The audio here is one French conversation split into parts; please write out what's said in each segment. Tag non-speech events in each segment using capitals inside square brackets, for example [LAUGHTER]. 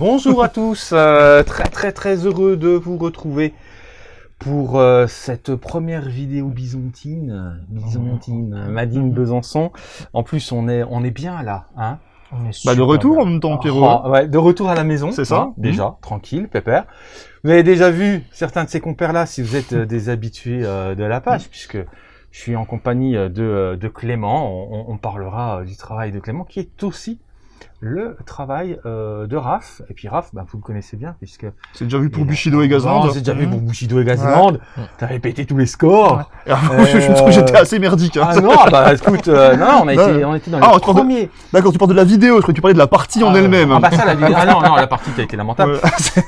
Bonjour à tous, euh, très très très heureux de vous retrouver pour euh, cette première vidéo byzantine, euh, byzantine, euh, Madine Besançon. En plus, on est on est bien là, hein On est Bah, de retour bien. en même temps, Pierrot. Oh, ouais, de retour à la maison, C'est ça. hein, déjà, tranquille, pépère. Vous avez déjà vu certains de ces compères-là, si vous êtes euh, des habitués euh, de la page, puisque je suis en compagnie de, de Clément. On, on parlera du travail de Clément, qui est aussi le travail euh, de Raph. Et puis Raph, bah, vous le connaissez bien, puisque C'est déjà vu pour Et- Bushido et Gazland. J'ai déjà vu pour Bushido et Gazland. Ouais. T'avais pété tous les scores. Et alors, moi, je, je trouve que j'étais assez merdique. hein. Ah non, bah écoute, euh, non, on a été, on était dans Ah, les premiers. D'accord, tu parles de la vidéo, je croyais que tu parlais de la partie en Ah, elle-même. Ah bah ça, la [LAUGHS] vidéo. Ah non, non, la partie qui a été lamentable. Ouais, [LAUGHS] c'est-.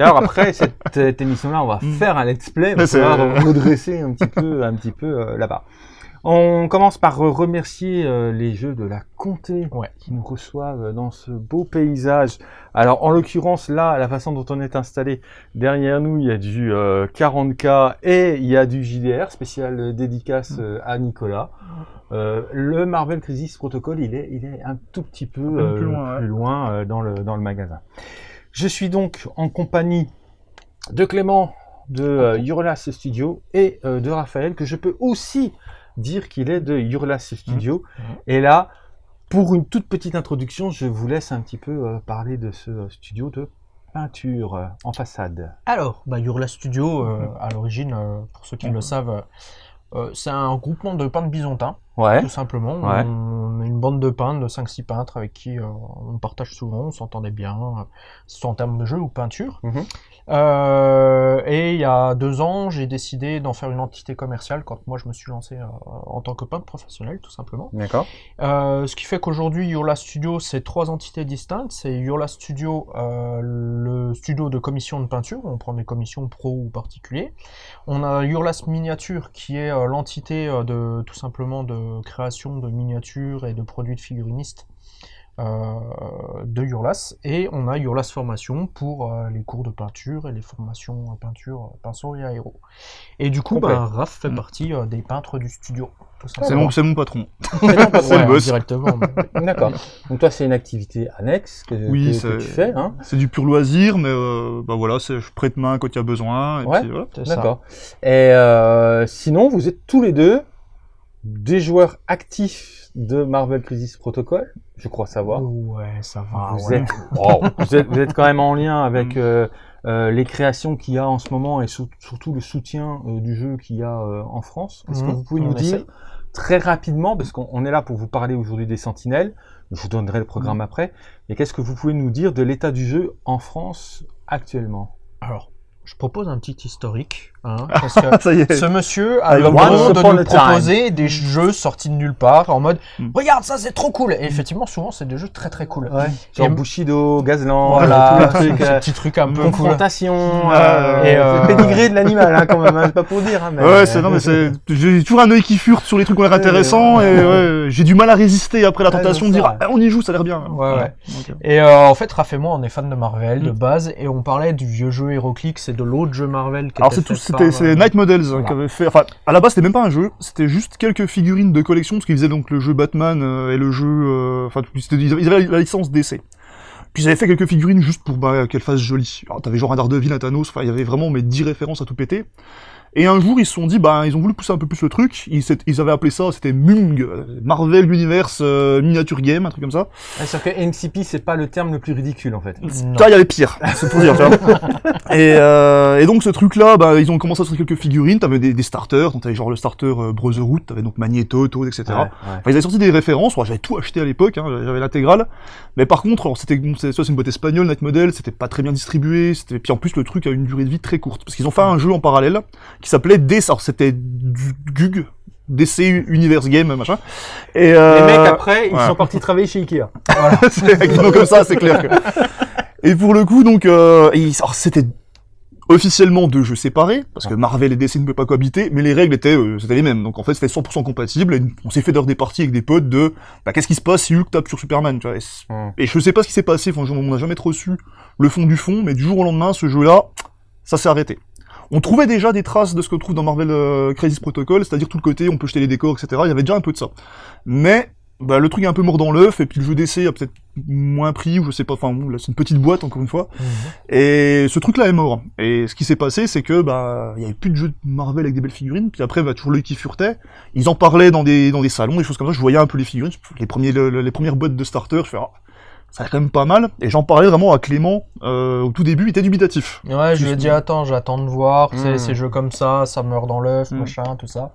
Alors après cette, cette émission-là, on va Mm. faire un let's play, on va Ouais, c'est- pouvoir redresser un petit peu, un petit peu euh, là-bas. On commence par euh, remercier euh, les jeux de la Comté Ouais. qui nous reçoivent dans ce beau paysage. Alors en l'occurrence là, la façon dont on est installé, derrière nous il y a du euh, 40K et il y a du JDR spécial euh, dédicace euh, à Nicolas. Euh, le Marvel Crisis Protocol, il est, il est un tout petit peu euh, plus loin, euh, dans, le, dans le magasin. Je suis donc en compagnie de Clément de euh, Hurlas Studio et euh, de Raphaël que je peux aussi dire qu'il est de Hurlas Studio. Mhm. Et là, pour une toute petite introduction, je vous laisse un petit peu euh, parler de ce euh, studio de peinture euh, en façade. Alors, bah, Studio, euh, à l'origine, pour ceux qui le savent, c'est un groupement de peintres byzantins, Ouais. tout simplement. Ouais. On est une bande de peintres, de 5-6 peintres avec qui euh, on partage souvent, on s'entendait bien, euh, soit en termes de jeu ou peinture. Mhm. Euh, et il y a deux ans, j'ai décidé d'en faire une entité commerciale quand moi je me suis lancé euh, en tant que peintre professionnel, tout simplement. D'accord. Ce qui fait qu'aujourd'hui, Hurla Studio, c'est trois entités distinctes. C'est Hurla Studio, le studio de commission de peinture, on prend des commissions pro ou particuliers. On a Hurlas Miniature, qui est l'entité de tout simplement de création de miniatures et de produits de figurinistes euh, de Hurlas. Et on a Hurlas Formation pour euh, les cours de peinture et les formations peinture, euh, pinceau et aéro. Et du coup, ben, Raph fait Mm. partie euh, des peintres du studio. C'est mon, c'est mon patron. [LAUGHS] [LAUGHS] C'est le boss. Directement. mais- [LAUGHS] D'accord. Donc toi, c'est une activité annexe que, Oui, que- que c'est- tu fais, hein C'est du pur loisir, mais euh, bah voilà, c'est- je prête main quand il y a besoin. Et Ouais. voilà. D'accord. Et euh, sinon, vous êtes tous les deux des joueurs actifs de Marvel Crisis Protocol, je crois savoir. Ouais, ça va. vous, ouais. êtes, vous, êtes, vous êtes quand même en lien avec Mm. euh, euh, les créations qu'il y a en ce moment et surtout le soutien euh, du jeu qu'il y a en France. Est-ce que Mhm, vous pouvez nous dire très rapidement, parce qu'on on est là pour vous parler aujourd'hui des Sentinelles, je vous donnerai le programme Mm. après, mais qu'est-ce que vous pouvez nous dire de l'état du jeu en France actuellement? Alors, je propose un petit historique. hein, [LAUGHS] parce que Ah, ça y est. ce monsieur a Ah, le droit de nous time. proposer des jeux sortis de nulle part en mode Mm. Regarde, ça c'est trop cool Et effectivement, souvent, c'est des jeux très très cool. Genre Et- Bushido, Gazland, Voilà, tous les trucs, ce euh, petit truc un peu cool. confrontation, Ouais, euh, et, euh, le pédigré de l'animal, hein, quand même, hein, pas pour dire. Hein, mais... Ouais, c'est non mais c'est j'ai toujours un œil qui furte sur les trucs qui ont l'air Ouais, intéressants ouais. et ouais, j'ai du mal à résister après la Ouais, tentation de dire ah, on y joue, ça a l'air bien. Ouais, ouais. Euh, Et euh, en fait, Raph et moi, on est fans de Marvel de Mm. base, et on parlait du vieux jeu HeroClix de l'autre jeu Marvel qui Alors c'est tout, c'était euh, Night Models voilà. qui avait fait. Enfin, à la base c'était même pas un jeu, c'était juste quelques figurines de collection parce qu'ils faisaient donc le jeu Batman euh, et le jeu. euh, Enfin, ils avaient, la licence DC. Puis ils avaient fait quelques figurines juste pour bah, qu'elles fassent jolies. Alors t'avais genre un Daredevil, un Thanos. Enfin, il y avait vraiment mais 10 références à tout péter. Et un jour ils se sont dit bah ils ont voulu pousser un peu plus le truc. Ils, avaient appelé ça c'était Mung, euh, Marvel Universe euh, Miniature Game, un truc comme ça. Ouais, Sauf que MCP, c'est pas le terme le plus ridicule, en fait. Ça, il y avait pire, c'est pour dire, tu vois. [LAUGHS] Et, euh, et donc ce truc-là, bah, ils ont commencé à sortir quelques figurines, t'avais des, des starters, donc t'avais genre le starter euh, Brotherhood, t'avais donc Magneto, Toad, etc. Ouais, ouais. Enfin, ils avaient sorti des références, moi j'avais tout acheté à l'époque, hein, j'avais l'intégrale, mais par contre, alors c'était, bon, c'est une boîte espagnole, Night Model, c'était pas très bien distribué, c'était, puis en plus le truc a une durée de vie très courte, parce qu'ils ont fait un jeu en parallèle, qui s'appelait DC, alors c'était GUG, DC Universe Game, machin, et euh... Les mecs, après, ils ouais. sont partis travailler chez Ikea. [LAUGHS] c'est noms comme ça, c'est clair. que- [LAUGHS] Et pour le coup, donc, euh, c'était officiellement deux jeux séparés, parce que Marvel et DC ne pouvaient pas cohabiter, mais les règles étaient, euh, les mêmes. Donc en fait, c'était 100% compatible. Et on s'est fait d'ailleurs des parties avec des potes de, bah, qu'est-ce qui se passe si Hulk tape sur Superman, tu vois. Et, Hmm. et je sais pas ce qui s'est passé, enfin, on n'a jamais trop su le fond du fond, mais du jour au lendemain, ce jeu-là, ça s'est arrêté. On trouvait déjà des traces de ce qu'on trouve dans Marvel euh, Crisis Protocol, c'est-à-dire tout le côté, on peut jeter les décors, etc. Il y avait déjà un peu de ça. Mais bah, le truc est un peu mort dans l'œuf, et puis le jeu d'essai a peut-être moins pris, ou je sais pas, enfin, c'est une petite boîte, encore une fois. Et ce truc-là est mort. Et ce qui s'est passé, c'est que, bah, il y avait plus de jeux de Marvel avec des belles figurines, puis après, bah, toujours l'œil qui furetait. Ils en parlaient dans des, dans des salons, des choses comme ça, je voyais un peu les figurines, les premiers, le- le- les premières boîtes de starter, je fais, ah, ça a quand même pas mal. Et j'en parlais vraiment à Clément, euh, au tout début, il était dubitatif. Ouais, je lui ai dit, attends, j'attends de voir, tu sais, ces jeux comme ça, ça meurt dans l'œuf, Mm. machin, tout ça.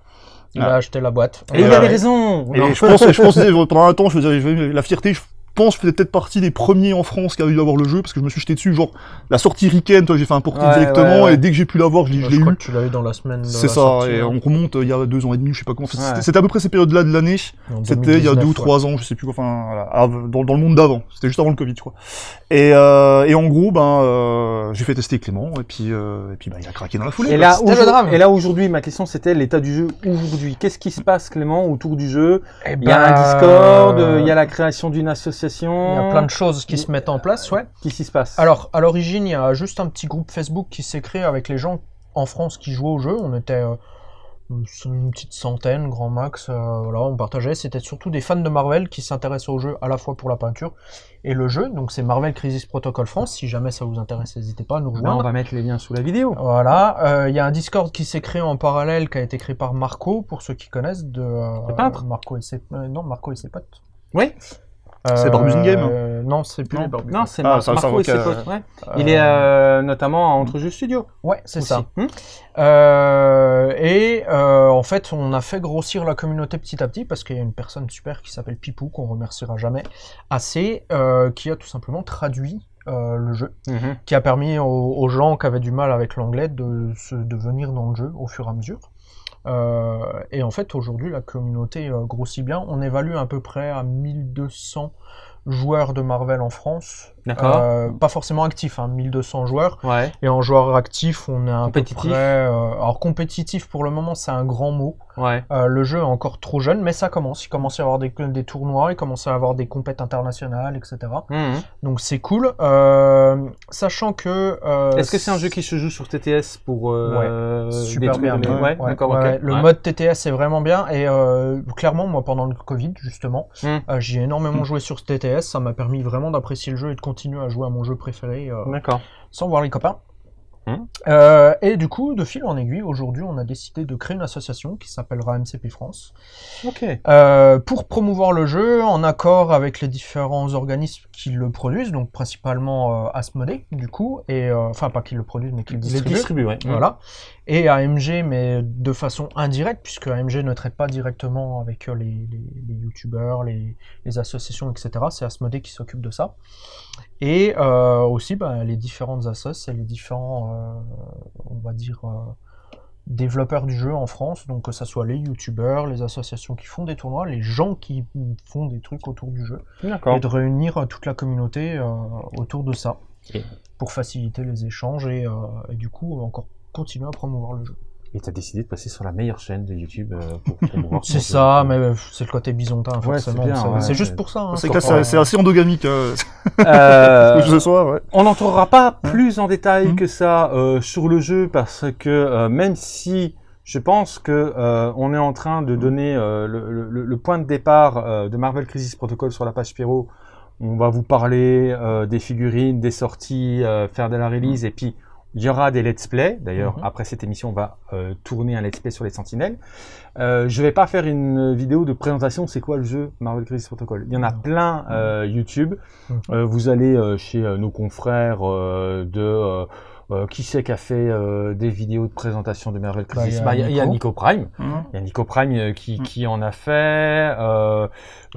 Il Ah. a acheté la boîte. Et il avait raison Et Non. je pense, je pense, pendant un temps, je faisais, je faisais- la fierté, je pense que je faisais peut-être partie des premiers en France qui a eu à avoir le jeu, parce que je me suis jeté dessus, genre, la sortie Riken, toi, j'ai fait un porting Ouais, directement, ouais, ouais. et dès que j'ai pu l'avoir, je l'ai eu. que tu l'as eu dans la semaine C'est ça, sortie, et on remonte euh, il y a deux ans et demi, je sais pas comment. C'était Ouais. c'était à peu près ces périodes-là de l'année. C'était il y a 2019, deux ou ouais. trois ans, je sais plus quoi. Enfin, voilà, dans, dans le monde d'avant. C'était juste avant le Covid, je crois. Et, euh, et en gros, ben, euh, j'ai fait tester Clément, et puis, euh, et puis, ben, il a craqué dans la foulée. Et quoi. là, aujourd'hui- drame. et là aujourd'hui, ma question c'était l'état du jeu aujourd'hui. Qu'est-ce qui se passe, Clément, autour du jeu? Eh Il y a ben, un Discord, euh, il y a la création d'une association. Il y a plein de choses qui se mettent en place, ouais. Qu'est-ce qui se passe Alors, à l'origine, il y a juste un petit groupe Facebook qui s'est créé avec les gens en France qui jouaient au jeu. On était euh, une petite centaine, grand max. euh, voilà, on partageait. C'était surtout des fans de Marvel qui s'intéressaient au jeu à la fois pour la peinture et le jeu. Donc, c'est Marvel Crisis Protocol France. Si jamais ça vous intéresse, n'hésitez pas à nous rejoindre. on va mettre les liens sous la vidéo. Voilà, euh, il y a un Discord qui s'est créé en parallèle, qui a été créé par Marco, pour ceux qui connaissent, de Le peintre Marco et ses, non, Marco et ses potes. Oui. C'est Barbusing Game euh, Non, c'est plus Non. les Barbus. Non, c'est Ah, Marco et ses potes. ouais. Euh, Il est euh, notamment à Entre Jeux Studio. Ouais, c'est ça. Hmm Euh, et euh, en fait, on a fait grossir la communauté petit à petit parce qu'il y a une personne super qui s'appelle Pipou, qu'on remerciera jamais assez, euh, qui a tout simplement traduit euh, le jeu, Mhm. qui a permis aux, aux gens qui avaient du mal avec l'anglais de, se, de venir dans le jeu au fur et à mesure. Euh, et en fait, aujourd'hui, la communauté euh, grossit bien. On évalue à peu près à 1200 joueurs de Marvel en France. Euh, pas forcément actifs, hein, 1200 joueurs. Ouais. Et en joueur actif, on est à Compétitif. peu près... euh, alors compétitif, pour le moment, c'est un grand mot. Ouais. Euh, le jeu est encore trop jeune, mais ça commence. Il commence à y avoir des, des tournois, il commence à y avoir des compètes internationales, etc. Mhm. Donc c'est cool. Euh, sachant que... Est-ce que c'est un jeu qui se joue sur TTS pour euh, Super bien. les... ouais, Ouais, Ouais, ouais, Le Ouais. mode TTS est vraiment bien et clairement moi pendant le Covid justement Mm. euh, j'ai énormément joué sur TTS, ça m'a permis vraiment d'apprécier le jeu et de continuer à jouer à mon jeu préféré euh, sans voir les copains. Mm. Euh, et du coup, de fil en aiguille, aujourd'hui, on a décidé de créer une association qui s'appellera MCP France euh, pour promouvoir le jeu en accord avec les différents organismes qui le produisent, donc principalement euh, Asmodee, du coup, et enfin pas qui le produisent, mais qui le distribuent. ouais. Voilà. Et AMG, mais de façon indirecte, puisque AMG ne traite pas directement avec euh, les, les, les youtubeurs, les, les associations, etc. C'est Asmodee qui s'occupe de ça. Et euh, aussi bah, les différentes assos et les différents, euh, on va dire, euh, développeurs du jeu en France, donc que ce soit les youtubeurs, les associations qui font des tournois, les gens qui font des trucs autour du jeu, et de réunir toute la communauté autour de ça, pour faciliter les échanges et, et du coup encore continuer à promouvoir le jeu. Et t'as décidé de passer sur la meilleure chaîne de YouTube euh, pour [LAUGHS] promouvoir C'est jeu. ça, mais euh, c'est le côté bisontin, Ouais, forcément. c'est ouais, juste pour ça. hein. C'est c'est assez endogamique, hein, [LAUGHS] Euh, [LAUGHS] ce soir, ouais. On n'entrera pas plus en détail que ça euh, sur le jeu parce que euh, même si je pense que euh, on est en train de donner euh, le, le- le point de départ euh, de Marvel Crisis Protocol sur la page Spiro, on va vous parler euh, des figurines, des sorties, euh, faire de la release et puis il y aura des let's play. D'ailleurs, Mhm. après cette émission, on va euh, tourner un let's play sur les Sentinelles. Euh, je vais pas faire une vidéo de présentation. C'est quoi le jeu Marvel Crisis Protocol? Il y en a plein euh, YouTube. Mhm. Vous allez chez nos confrères de euh, qui c'est qui a fait euh, des vidéos de présentation de Marvel Bah, Crisis? il y a Bah, Il y, a- il y a Nico. Prime. Il y a Nico Prime euh, qui, Mhm. qui en a fait. euh,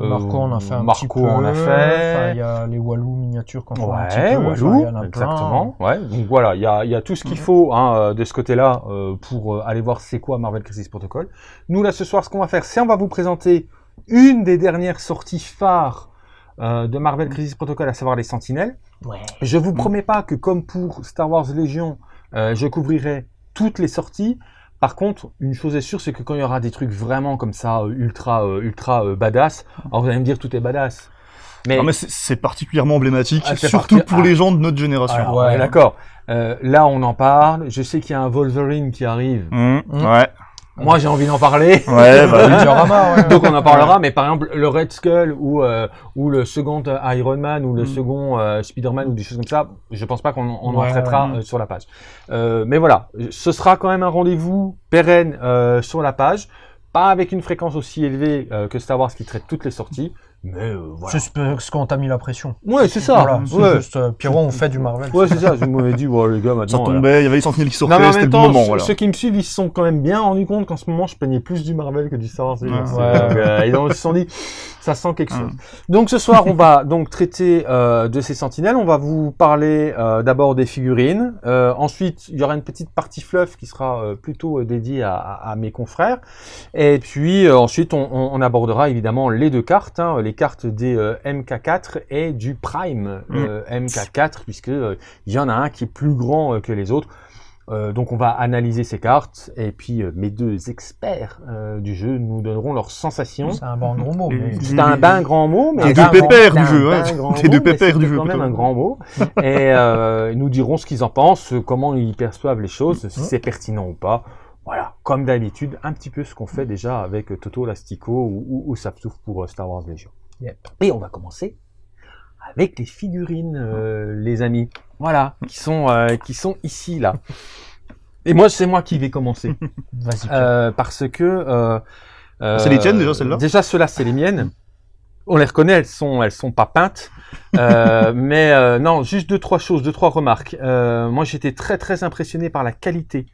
euh, Marco en a fait un Marco petit peu. en a fait. Il y a les Walou miniatures qu'on fait un petit Ouais, peu. Enfin, Walou, il y en a plein. exactement. Ouais, donc voilà, il y a, il y a tout ce qu'il Mhm. faut hein, euh, de ce côté-là euh, pour aller voir c'est quoi Marvel Crisis Protocol. Nous là ce soir, ce qu'on va faire, c'est on va vous présenter une des dernières sorties phares euh, de Marvel Crisis Protocol, à savoir les Sentinelles. Ouais. Je vous promets pas que comme pour Star Wars Légion, euh, je couvrirai toutes les sorties. Par contre, une chose est sûre, c'est que quand il y aura des trucs vraiment comme ça, euh, ultra, euh, ultra euh, badass, alors vous allez me dire tout est badass. Mais, Non, mais c'est- c'est particulièrement emblématique, Ah, surtout parti- pour ah. les gens de notre génération. Alors, Ouais. d'accord. Euh, là, on en parle. Je sais qu'il y a un Wolverine qui arrive. Mmh, Mmh. Ouais. Moi, j'ai envie d'en parler. Ouais, bah oui. [LAUGHS] Diorama, ouais. Donc on en parlera, mais par exemple le Red Skull ou euh, ou le second euh, Iron Man ou le Mm. second euh, Spider-Man ou des choses comme ça, je pense pas qu'on on en traitera ouais. euh, sur la page. Euh, mais voilà, ce sera quand même un rendez-vous pérenne euh, sur la page, pas avec une fréquence aussi élevée euh, que Star Wars qui traite toutes les sorties, mais euh, voilà. C'est parce qu'on t'a mis la pression. Ouais, c'est ça. Voilà, c'est ouais, juste, euh, Pierrot, on fait du Marvel. ouais, c'est ça. Je m'avais dit, ouais, les gars, Ça maintenant. voilà. tombait, il y avait les sentinelles qui sortaient, c'était le temps, bon moment, ceux- voilà. ceux qui me suivent, ils se sont quand même bien rendus compte qu'en ce moment, je peignais plus du Marvel que du Star Wars. Ouais. [LAUGHS] Donc, Ouais. euh, ils se sont dit, ça sent quelque Ouais. chose. Donc ce soir, on va donc traiter euh, de ces sentinelles. On va vous parler euh, d'abord des figurines. Euh, ensuite, il y aura une petite partie fluff qui sera euh, plutôt euh, dédiée à, à- à mes confrères. Et puis euh, ensuite, on, on- on abordera évidemment les deux cartes, hein, les cartes des euh, MK4 et du Prime euh, MK4, puisque euh, il y en a un qui est plus grand que les autres. Euh, donc on va analyser ces cartes et puis euh, mes deux experts euh, du jeu nous donneront leurs sensations. C'est un bon gros mot. mais- C'est un ben grand mot, mais deux ben grand- pépères c'est du un jeu, ben hein. grand Les mot, deux pépères du jeu, quand même un grand mot. [LAUGHS] Et euh, nous diront ce qu'ils en pensent, comment ils perçoivent les choses, si c'est pertinent ou pas. Voilà, comme d'habitude, un petit peu ce qu'on fait déjà avec Toto Lastico ou, ou, pour Star Wars Legion. Yep. Et on va commencer avec les figurines, euh, les amis. Voilà, qui sont, euh, qui sont ici, là. Et moi, c'est moi qui vais commencer. [LAUGHS] Vas-y. Euh, parce que. euh, euh, C'est les tiennes, déjà, celles-là? Déjà, ceux-là, c'est les miennes. On les reconnaît, elles sont, elles sont pas peintes. Euh, [LAUGHS] mais euh, non, juste deux trois choses, deux trois remarques. Euh, moi, j'étais très très impressionné par la qualité,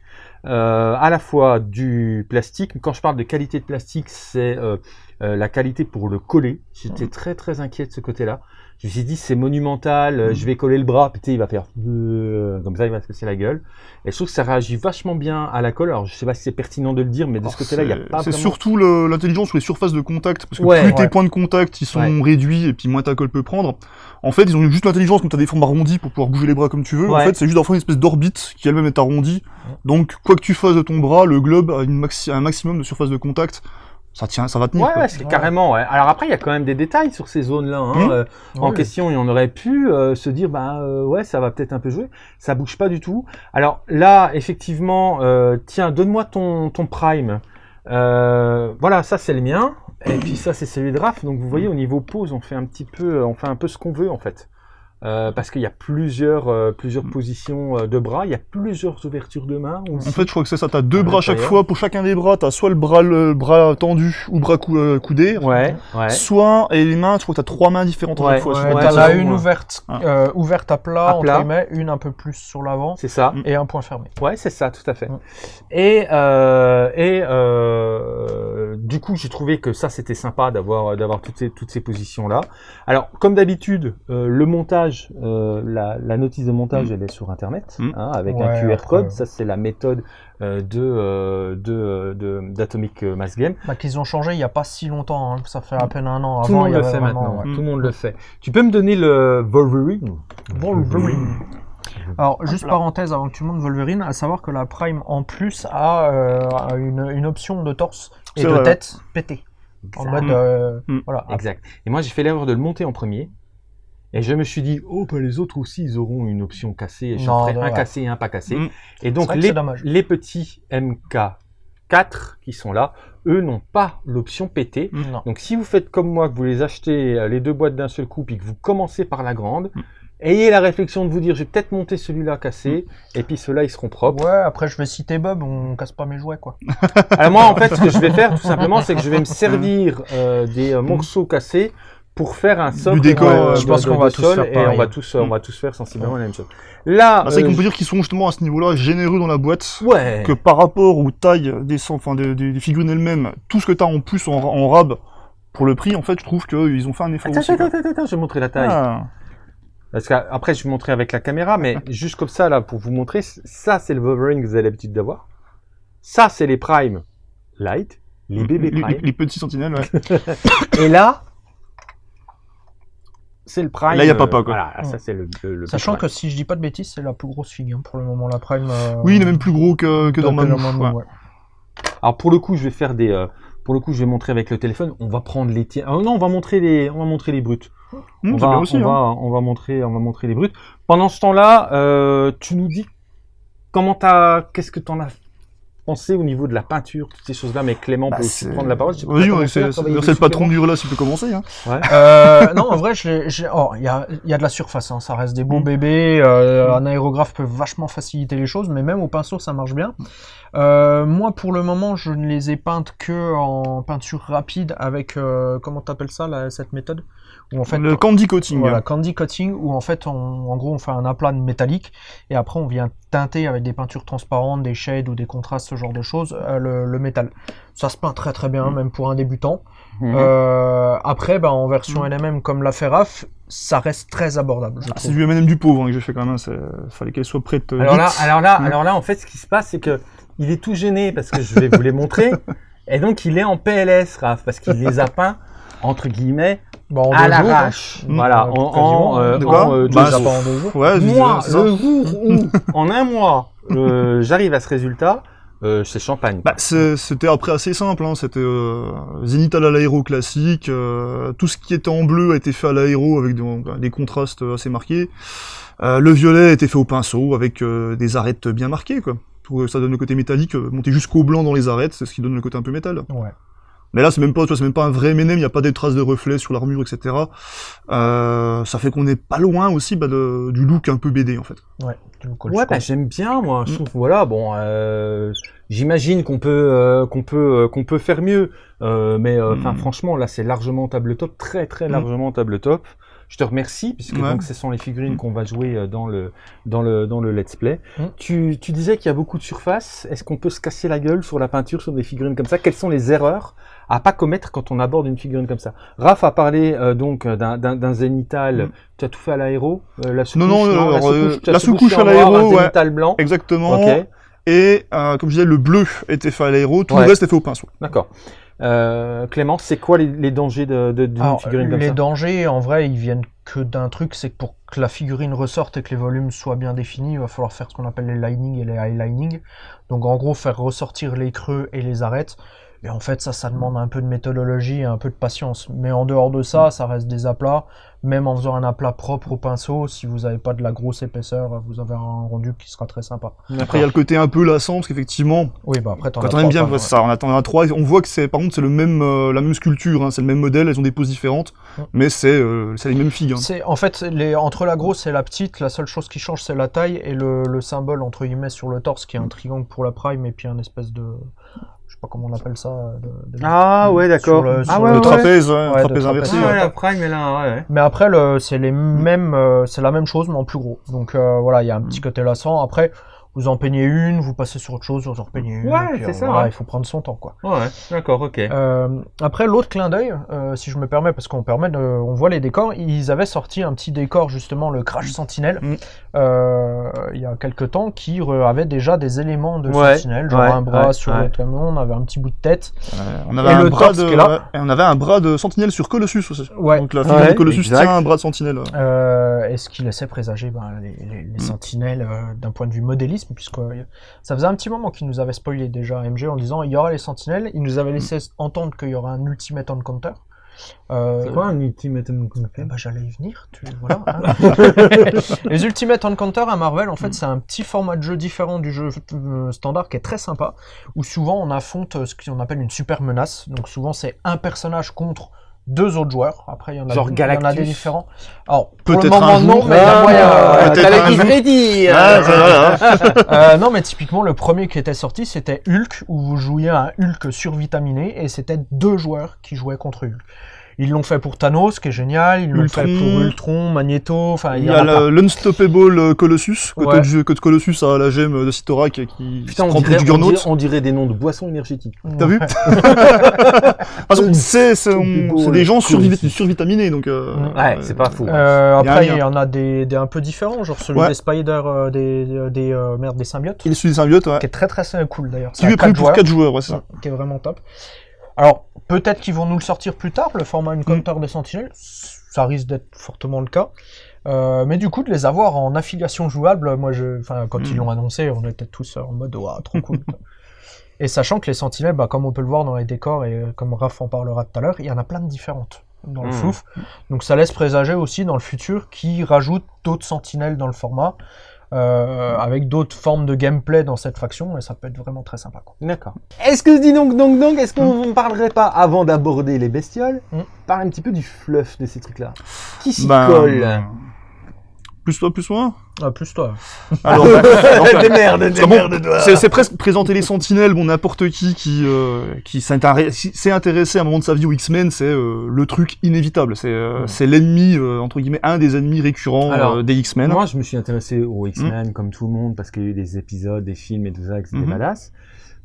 euh, à la fois du plastique. Quand je parle de qualité de plastique, c'est euh, euh, la qualité pour le coller. J'étais très très inquiet de ce côté-là. Je me suis dit c'est monumental, euh, je vais coller le bras, putain il va faire euh, comme ça, il va se casser la gueule. Et je trouve que ça réagit vachement bien à la colle. Alors je sais pas si c'est pertinent de le dire, mais de ce Alors, côté-là, il y a c'est- pas C'est vraiment... surtout l'intelligence sur les surfaces de contact, parce que Ouais, plus tes points de contact ils sont Ouais. réduits et puis moins ta colle peut prendre. En fait, ils ont juste l'intelligence quand t'as des formes arrondies pour pouvoir bouger les bras comme tu veux. En fait, c'est juste d'avoir une espèce d'orbite qui elle-même est arrondie. Donc, quoi que tu fasses de ton bras, le globe a une maxi- un maximum de surface de contact. Ça tient, ça va tenir. Ouais, ouais, c'est Ouais. carrément. Ouais. Alors après, il y a quand même des détails sur ces zones-là. Hein. Mhm. Euh, en question, et on aurait pu euh, se dire, bah euh, ouais, ça va peut-être un peu jouer. Ça bouge pas du tout. Alors là, effectivement, euh, tiens, donne-moi ton, ton prime. Euh, voilà, ça c'est le mien. Et puis ça c'est celui de Raph. Donc vous voyez, au niveau pose, on fait un petit peu, on fait un peu ce qu'on veut en fait. Euh, parce qu'il y a plusieurs, euh, plusieurs positions euh, de bras, il y a plusieurs ouvertures de mains. En fait, je crois que c'est ça. T'as deux À bras à chaque fois. Pour chacun des bras, t'as soit le bras, le bras tendu ou bras cou- euh, coudé. ouais, ouais. Soit, et les mains, je crois que t'as trois mains différentes à Ouais, chaque fois. Ouais, pas as une ouverte, Ah. euh, ouverte à plat, À entre plat. guillemets, une un peu plus sur l'avant, C'est ça. Mm. et un point fermé. Ouais, c'est ça, tout à fait. Mm. Et, euh, et euh, du coup, j'ai trouvé que ça, c'était sympa d'avoir d'avoir toutes ces toutes ces positions là. Alors, comme d'habitude, euh, le montage, euh, la, la notice de montage, Mm. elle est sur internet, Mm. hein, avec Ouais, un QR code. Ça, c'est la méthode euh, de euh, de de- d'Atomic Mass Game. Bah, qu'ils ont changé il n'y a pas si longtemps, hein. ça fait à peine un an. Tout le monde le fait maintenant. ouais. Tout le monde le fait. Tu peux me donner le Wolverine? Wolverine. Alors, juste là. parenthèse avant que tu montes Wolverine, à savoir que la Prime en plus a euh, une, une option de torse et de vrai, tête pété. En mode. euh, Mm. Voilà. Exact. Et moi, j'ai fait l'erreur de le monter en premier. Et je me suis dit, oh, bah, les autres aussi, ils auront une option cassée. Et je ferai un ouais. cassé et un pas cassé. Mm. Et donc, les, les petits MK4 qui sont là, eux n'ont pas l'option PT. Non. Donc, si vous faites comme moi, que vous les achetez euh, les deux boîtes d'un seul coup, puis que vous commencez par la grande, Mm. ayez la réflexion de vous dire, je vais peut-être monter celui-là cassé, et puis ceux-là, ils seront propres. Ouais, après je vais citer Bob, on casse pas mes jouets quoi. Alors moi, en fait, ce que je vais faire, tout simplement, c'est que je vais me servir euh, des euh, morceaux cassés pour faire un socle décor, de- euh, de- je pense qu'on va tous sol, faire et on va tous, euh, on Mm. va tous faire sensiblement la même chose. Là, Ah, c'est euh, qu'on peut dire qu'ils sont justement à ce niveau-là généreux dans la boîte. ouais, Que par rapport aux tailles des, enfin, des, des- des figurines elles-mêmes, tout ce que t'as en plus en, en rab pour le prix, en fait, je trouve qu'ils ont fait un effort Attends, aussi. attends, attends, attends, je vais montrer la taille. Ah. Parce qu'après, je vais montrer avec la caméra, mais [LAUGHS] juste comme ça, là, pour vous montrer, ça, c'est le Wolverine que vous avez l'habitude d'avoir. Ça, c'est les Prime Light, les bébés les, Prime. les- les petits sentinelles, ouais. [LAUGHS] Et là, c'est le Prime. Là, y a euh, papa, quoi. Voilà, ça, c'est le, le, le Sachant que si je dis pas de bêtises, c'est la plus grosse figure pour le moment, la Prime. euh, Oui, il est même plus gros que, que dans ouais. ouais. Alors pour le coup, je vais faire des, euh, pour le coup, je vais montrer avec le téléphone. On va prendre les tiens. Ah non, on va montrer les, on va montrer les brutes. Hum, on va, bien aussi, on hein. va, on va montrer, on va montrer les brutes. Pendant ce temps-là, euh, tu nous dis comment t'as, qu'est-ce que t'en as pensez au niveau de la peinture, toutes ces choses-là, mais Clément Bah, peut aussi prendre la parole. Faire, c'est le patron du relais, il peut commencer. Hein. Euh, [LAUGHS] non, en vrai, oh, il y, a, il y a de la surface, hein, ça reste des beaux Mm. bébés. euh, Un aérographe peut vachement faciliter les choses, mais même au pinceau, ça marche bien. Euh, moi, pour le moment, je ne les ai peintes que en peinture rapide avec, euh, comment t'appelles ça, là, cette méthode? Où en fait, le candy coating. voilà, candy coating, où en fait, on- en gros, on fait un aplat de métallique et après, on vient teinter avec des peintures transparentes, des shades ou des contrastes, ce genre de choses, euh, le, le métal. Ça se peint très très bien, Mm. même pour un débutant. Mhm. Euh, après, bah, en version Mm. LMM comme la Ferraf, ça reste très abordable. Ah, C'est du M&M du pauvre hein, que j'ai fait quand même. Il fallait qu'elle soit prête. euh, Alors là, alors là, Mm. alors là, en fait, ce qui se passe, c'est que il est tout gêné parce que je vais vous les montrer. [LAUGHS] Et donc, il est en PLS, Raph, parce qu'il les a peints, entre guillemets, Bah, en à hein. l'arrache. Mm. Voilà, Euh, en, en, euh, en, euh, Bah, jours. en deux jours. Ouais, je Moi, le jour où, [LAUGHS] en un mois, euh, j'arrive à ce résultat, euh, c'est champagne. Bah, c'est- c'était après assez simple, hein. c'était euh, zénithal à l'aéro classique, euh, tout ce qui était en bleu a été fait à l'aéro avec des, des contrastes assez marqués. Euh, le violet a été fait au pinceau avec euh, des arêtes bien marquées, quoi. Pour que ça donne le côté métallique, monter jusqu'au blanc dans les arêtes, c'est ce qui donne le côté un peu métal. Ouais. Mais là, c'est même pas, tu vois, c'est même pas un vrai M&M, il n'y a pas des traces de reflets sur l'armure, etc. Euh, ça fait qu'on n'est pas loin aussi bah, de- du look un peu BD, en fait. Ouais, Ouais, bah, j'aime bien, moi. Je Mm. trouve, voilà, bon, euh, j'imagine qu'on peut, euh, qu'on peut, euh, qu'on peut faire mieux. Euh, mais, euh, enfin, Mm. franchement, là, c'est largement table top, très, très Mm. largement table top. Je te remercie, puisque Ouais. donc ce sont les figurines qu'on va jouer dans le, dans le, dans le let's play. Tu, tu disais qu'il y a beaucoup de surface. Est-ce qu'on peut se casser la gueule sur la peinture, sur des figurines comme ça? Quelles sont les erreurs à pas commettre quand on aborde une figurine comme ça Raph a parlé euh, donc d'un, d'un, zénithal. Mm. Tu as tout fait à l'aéro euh, la sous-couche, Non, non, la alors, euh, sous-couche, à l'aéro, un ouais. zénithal blanc. Exactement. Ok, Et, euh, comme je disais, le bleu était fait à l'aéro, tout Ouais. le reste est fait au pinceau. d'accord. Euh, Clément, c'est quoi les, les dangers de, de, d'une Alors, figurine comme les ça dangers, en vrai, ils viennent que d'un truc, c'est que pour que la figurine ressorte et que les volumes soient bien définis, il va falloir faire ce qu'on appelle les linings et les highlining. Donc en gros, faire ressortir les creux et les arêtes. Et en fait, ça, ça demande un peu de méthodologie et un peu de patience. Mais en dehors de ça, ça reste des aplats. Même en faisant un aplat propre au pinceau, si vous n'avez pas de la grosse épaisseur, vous avez un rendu qui sera très sympa. Après, il y a le côté un peu lassant, parce qu'effectivement, Oui, bah après, t'en quand on aime trois, bien, ouais, ça, on attend un 3, on voit que c'est, par contre, c'est le même, euh, la même sculpture, hein, c'est le même modèle, elles ont des poses différentes, Mm. mais c'est, euh, c'est les mêmes figues. hein. C'est en fait les, entre la grosse et la petite, la seule chose qui change c'est la taille et le, le symbole entre guillemets sur le torse qui est un triangle pour la prime et puis un espèce de je sais pas comment on appelle ça. de- de- Ah ouais, d'accord. Le- ah ouais, le ouais. trapèze, ouais, Ouais, trapèze inversé. Ah trapèze, ouais, ouais. la prime est là, ouais. Mais après le, c'est les mêmes, euh, c'est la même chose mais en plus gros. Donc euh, voilà, il y a un petit côté lassant. Après vous en peignez une, vous passez sur autre chose, vous en repeignez une. Ouais, c'est euh, ça, voilà, ouais. il faut prendre son temps quoi. Ouais, d'accord, ok. Euh, après, l'autre clin d'œil, euh, si je me permets, parce qu'on permet de, on voit les décors, ils avaient sorti un petit décor justement, le Crash Sentinelle, Mm. euh, il y a quelques temps, qui avait déjà des éléments de Ouais, Sentinelle, genre ouais, un bras ouais, sur ouais. le camion, on avait un petit bout de tête. Ouais, on avait Et un le bras de, là. et on avait un bras de sentinelle sur Colossus aussi. Ouais. Donc la figure de Colossus exact. tient un bras de sentinelle. ouais. Euh, et ce qui laissait présager ben, les, les- les Mm. sentinelles euh, d'un point de vue modélisme, puisque euh, ça faisait un petit moment qu'ils nous avaient spoilé déjà MG en disant il y aura les sentinelles, ils nous avaient laissé entendre qu'il y aura un Ultimate Encounter. Euh, C'est quoi un Ultimate Encounter? ben, j'allais y venir, tu voilà. hein. [LAUGHS] les Ultimate Encounter à Marvel, en fait, c'est un petit format de jeu différent du jeu euh, standard qui est très sympa, où souvent on affronte euh, ce qu'on appelle une super menace. Donc souvent c'est un personnage contre deux autres joueurs. Après, il y en a, Genre il y en a des différents. Alors, pour le Peut-être moment, un non, jour. mais Ah, moyen. euh. [LAUGHS] Euh, non, mais typiquement, le premier qui était sorti, c'était Hulk, où vous jouiez un Hulk survitaminé, et c'était deux joueurs qui jouaient contre Hulk. Ils l'ont fait pour Thanos, qui est génial, ils l'ont fait pour Ultron, Magneto, enfin, Il y y a l'Unstoppable euh, Colossus, Ouais. que- que Colossus a la gemme de Sitorak qui Putain, se prend dirait, on, dirait, on dirait des noms de boissons énergétiques. T'as vu Ouais. [LAUGHS] [LAUGHS] Façon, c'est des gens survitaminés, donc... euh, Ouais, c'est pas faux. Euh, un après, il y en a des, des un peu différents, genre celui Ouais. des Spider, euh, des, des, euh, merde, des symbiotes, Il est celui des symbiotes, ouais. qui est très très cool d'ailleurs. Qui à est prévu quatre pour joueurs. 4 joueurs, ouais, c'est ça. qui est vraiment top. Alors, peut-être qu'ils vont nous le sortir plus tard, le format Encounter Mm. des Sentinelles, ça risque d'être fortement le cas. Euh, mais du coup, de les avoir en affiliation jouable, moi, je, quand Mm. ils l'ont annoncé, on était tous en mode, Ouah, trop cool. [LAUGHS] et sachant que les Sentinelles, bah, comme on peut le voir dans les décors, et euh, comme Raph en parlera tout à l'heure, il y en a plein de différentes dans le Mm. flouf. Donc ça laisse présager aussi dans le futur qui rajoute d'autres Sentinelles dans le format. Euh, avec d'autres formes de gameplay dans cette faction, et ça peut être vraiment très sympa. Quoi. D'accord. Est-ce que, dis donc, donc, donc, est-ce qu'on ne parlerait pas, avant d'aborder les bestioles, Mm. parler un petit peu du fluff de ces trucs-là? Qui s'y Ben, colle? Plus toi, plus moi Ah, plus toi. Alors, [LAUGHS] enfin, Démerde, c'est bon, c'est c'est presque présenter les sentinelles, bon, n'importe qui qui, euh, qui s'est intéressé à un moment de sa vie aux X-Men, c'est euh, le truc inévitable. C'est euh, c'est l'ennemi, euh, entre guillemets, un des ennemis récurrents Alors, euh, des X-Men. Moi, je me suis intéressé aux X-Men comme tout le monde parce qu'il y a eu des épisodes, des films et tout ça, que c'était badass.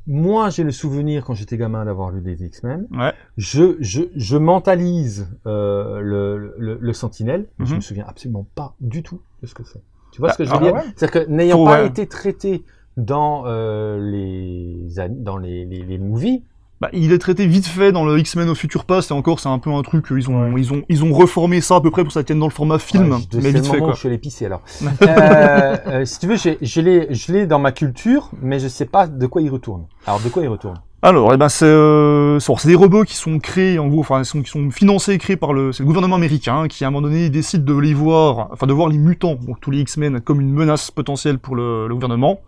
Moi, j'ai le souvenir quand j'étais gamin d'avoir lu des X-Men. Ouais. Je, je, je mentalise euh, le, le, le Sentinelle, mais je Mhm. me souviens absolument pas du tout de ce que c'est? Tu vois Ah, ce que je veux ah dire? ouais C'est-à-dire que n'ayant pas ouais. été traité dans euh, les an- dans les, les, les movies, Bah, il est traité vite fait dans le X-Men au Future Past, et encore, c'est un peu un truc, ils ont, Ouais. ils ont, ils ont reformé ça à peu près pour que ça tienne dans le format film, Ouais, je- mais vite fait, quoi. je suis allé pisser alors. [LAUGHS] euh, euh, si tu veux, je l'ai je l'ai dans ma culture, mais je sais pas de quoi il retourne. Alors, de quoi il retourne? Alors, eh ben, c'est, euh, des robots qui sont créés, en gros, enfin, qui sont financés et créés par le, le gouvernement américain, qui à un moment donné décide de les voir, enfin, de voir les mutants, donc tous les X-Men, comme une menace potentielle pour le, le gouvernement.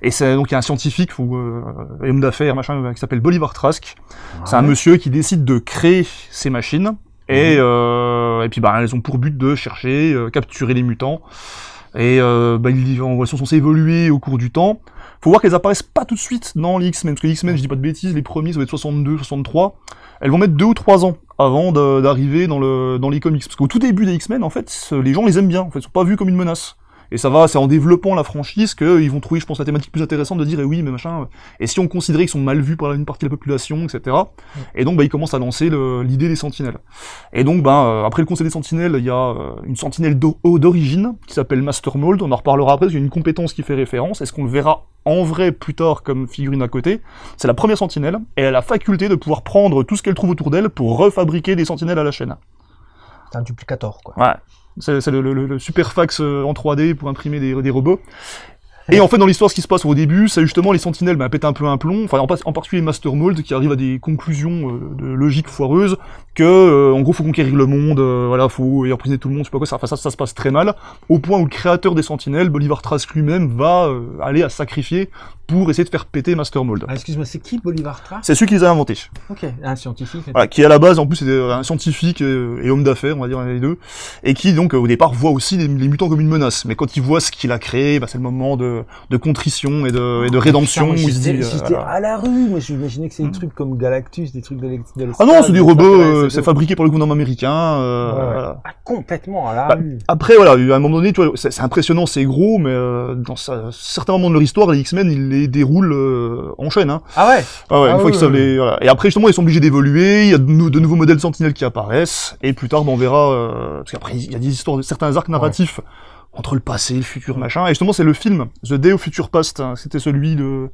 Et c'est donc il y a un scientifique ou euh, un homme d'affaires, machin, qui s'appelle Bolivar Trask. C'est un monsieur qui décide de créer ces machines. Et, Mhm. euh, et puis bah, elles ont pour but de chercher, euh, capturer les mutants. Et euh, bah, ils elles sont censées évoluer au cours du temps. Faut voir qu'elles apparaissent pas tout de suite dans les X-Men, parce que les X-Men, je dis pas de bêtises, les premiers, ça va être 62, 63. Elles vont mettre deux ou trois ans avant d'arriver dans, le, dans les comics. Parce qu'au tout début des X-Men, en fait, les gens les aiment bien. En fait, ils sont pas vus comme une menace. Et ça va, c'est en développant la franchise qu'ils vont trouver, je pense, la thématique plus intéressante de dire, eh oui, mais machin, et si on considérait qu'ils sont mal vus par une partie de la population, etc. Et donc, bah, ils commencent à lancer l'idée des sentinelles. Et donc, bah, euh, après le conseil des sentinelles, il y a euh, une sentinelle d'o- d'origine qui s'appelle Master Mold. On en reparlera après, parce qu'il y a une compétence qui fait référence. Est-ce qu'on le verra en vrai plus tard comme figurine à côté? C'est la première sentinelle, et elle a la faculté de pouvoir prendre tout ce qu'elle trouve autour d'elle pour refabriquer des sentinelles à la chaîne. C'est un duplicator, quoi. Ouais. C'est le, le- le super fax euh, en 3D pour imprimer des, des robots. Et en fait, dans l'histoire, ce qui se passe au début, c'est justement les sentinelles bah, pètent un peu un plomb, enfin en, particulier Master Mold, qui arrive à des conclusions euh, de logique foireuse, que euh, en gros, faut conquérir le monde, euh, voilà, faut y emprisonner tout le monde, je sais pas quoi, ça, enfin, ça, ça se passe très mal, au point où le créateur des sentinelles, Bolivar Trask lui-même, va euh, aller à sacrifier pour essayer de faire péter Master Mold. Ah, excuse-moi, c'est qui Bolivar Trask? C'est celui qui les a inventés. Ok, un scientifique. Voilà, qui à la base en plus était un scientifique euh, et homme d'affaires, on va dire les deux, et qui donc au départ voit aussi les, les mutants comme une menace. Mais quand il voit ce qu'il a créé, bah, c'est le moment de, de contrition et de, et de rédemption dit. j'étais- euh, à la rue, moi j'imaginais que c'est des trucs comme Galactus, des trucs de Ah non, c'est des robots, euh, c'est fabriqué par le gouvernement américain. euh. Ah, complètement à la Bah, rue. Après voilà, à un moment donné, tu vois, c'est impressionnant, c'est gros, mais dans certains moments de leur histoire, les X-Men ils les déroulent en chaîne. Hein. Ah ouais? Ah ouais, Ah une fois oui, qu'ils savent les. Et après, justement, ils sont obligés d'évoluer, il y a de, nou- de nouveaux modèles sentinelles qui apparaissent, et plus tard, ben, on verra, parce qu'après, il y a des histoires, certains arcs narratifs entre le passé, le futur, machin, et justement, c'est le film, The Day of Future Past, hein. c'était celui de,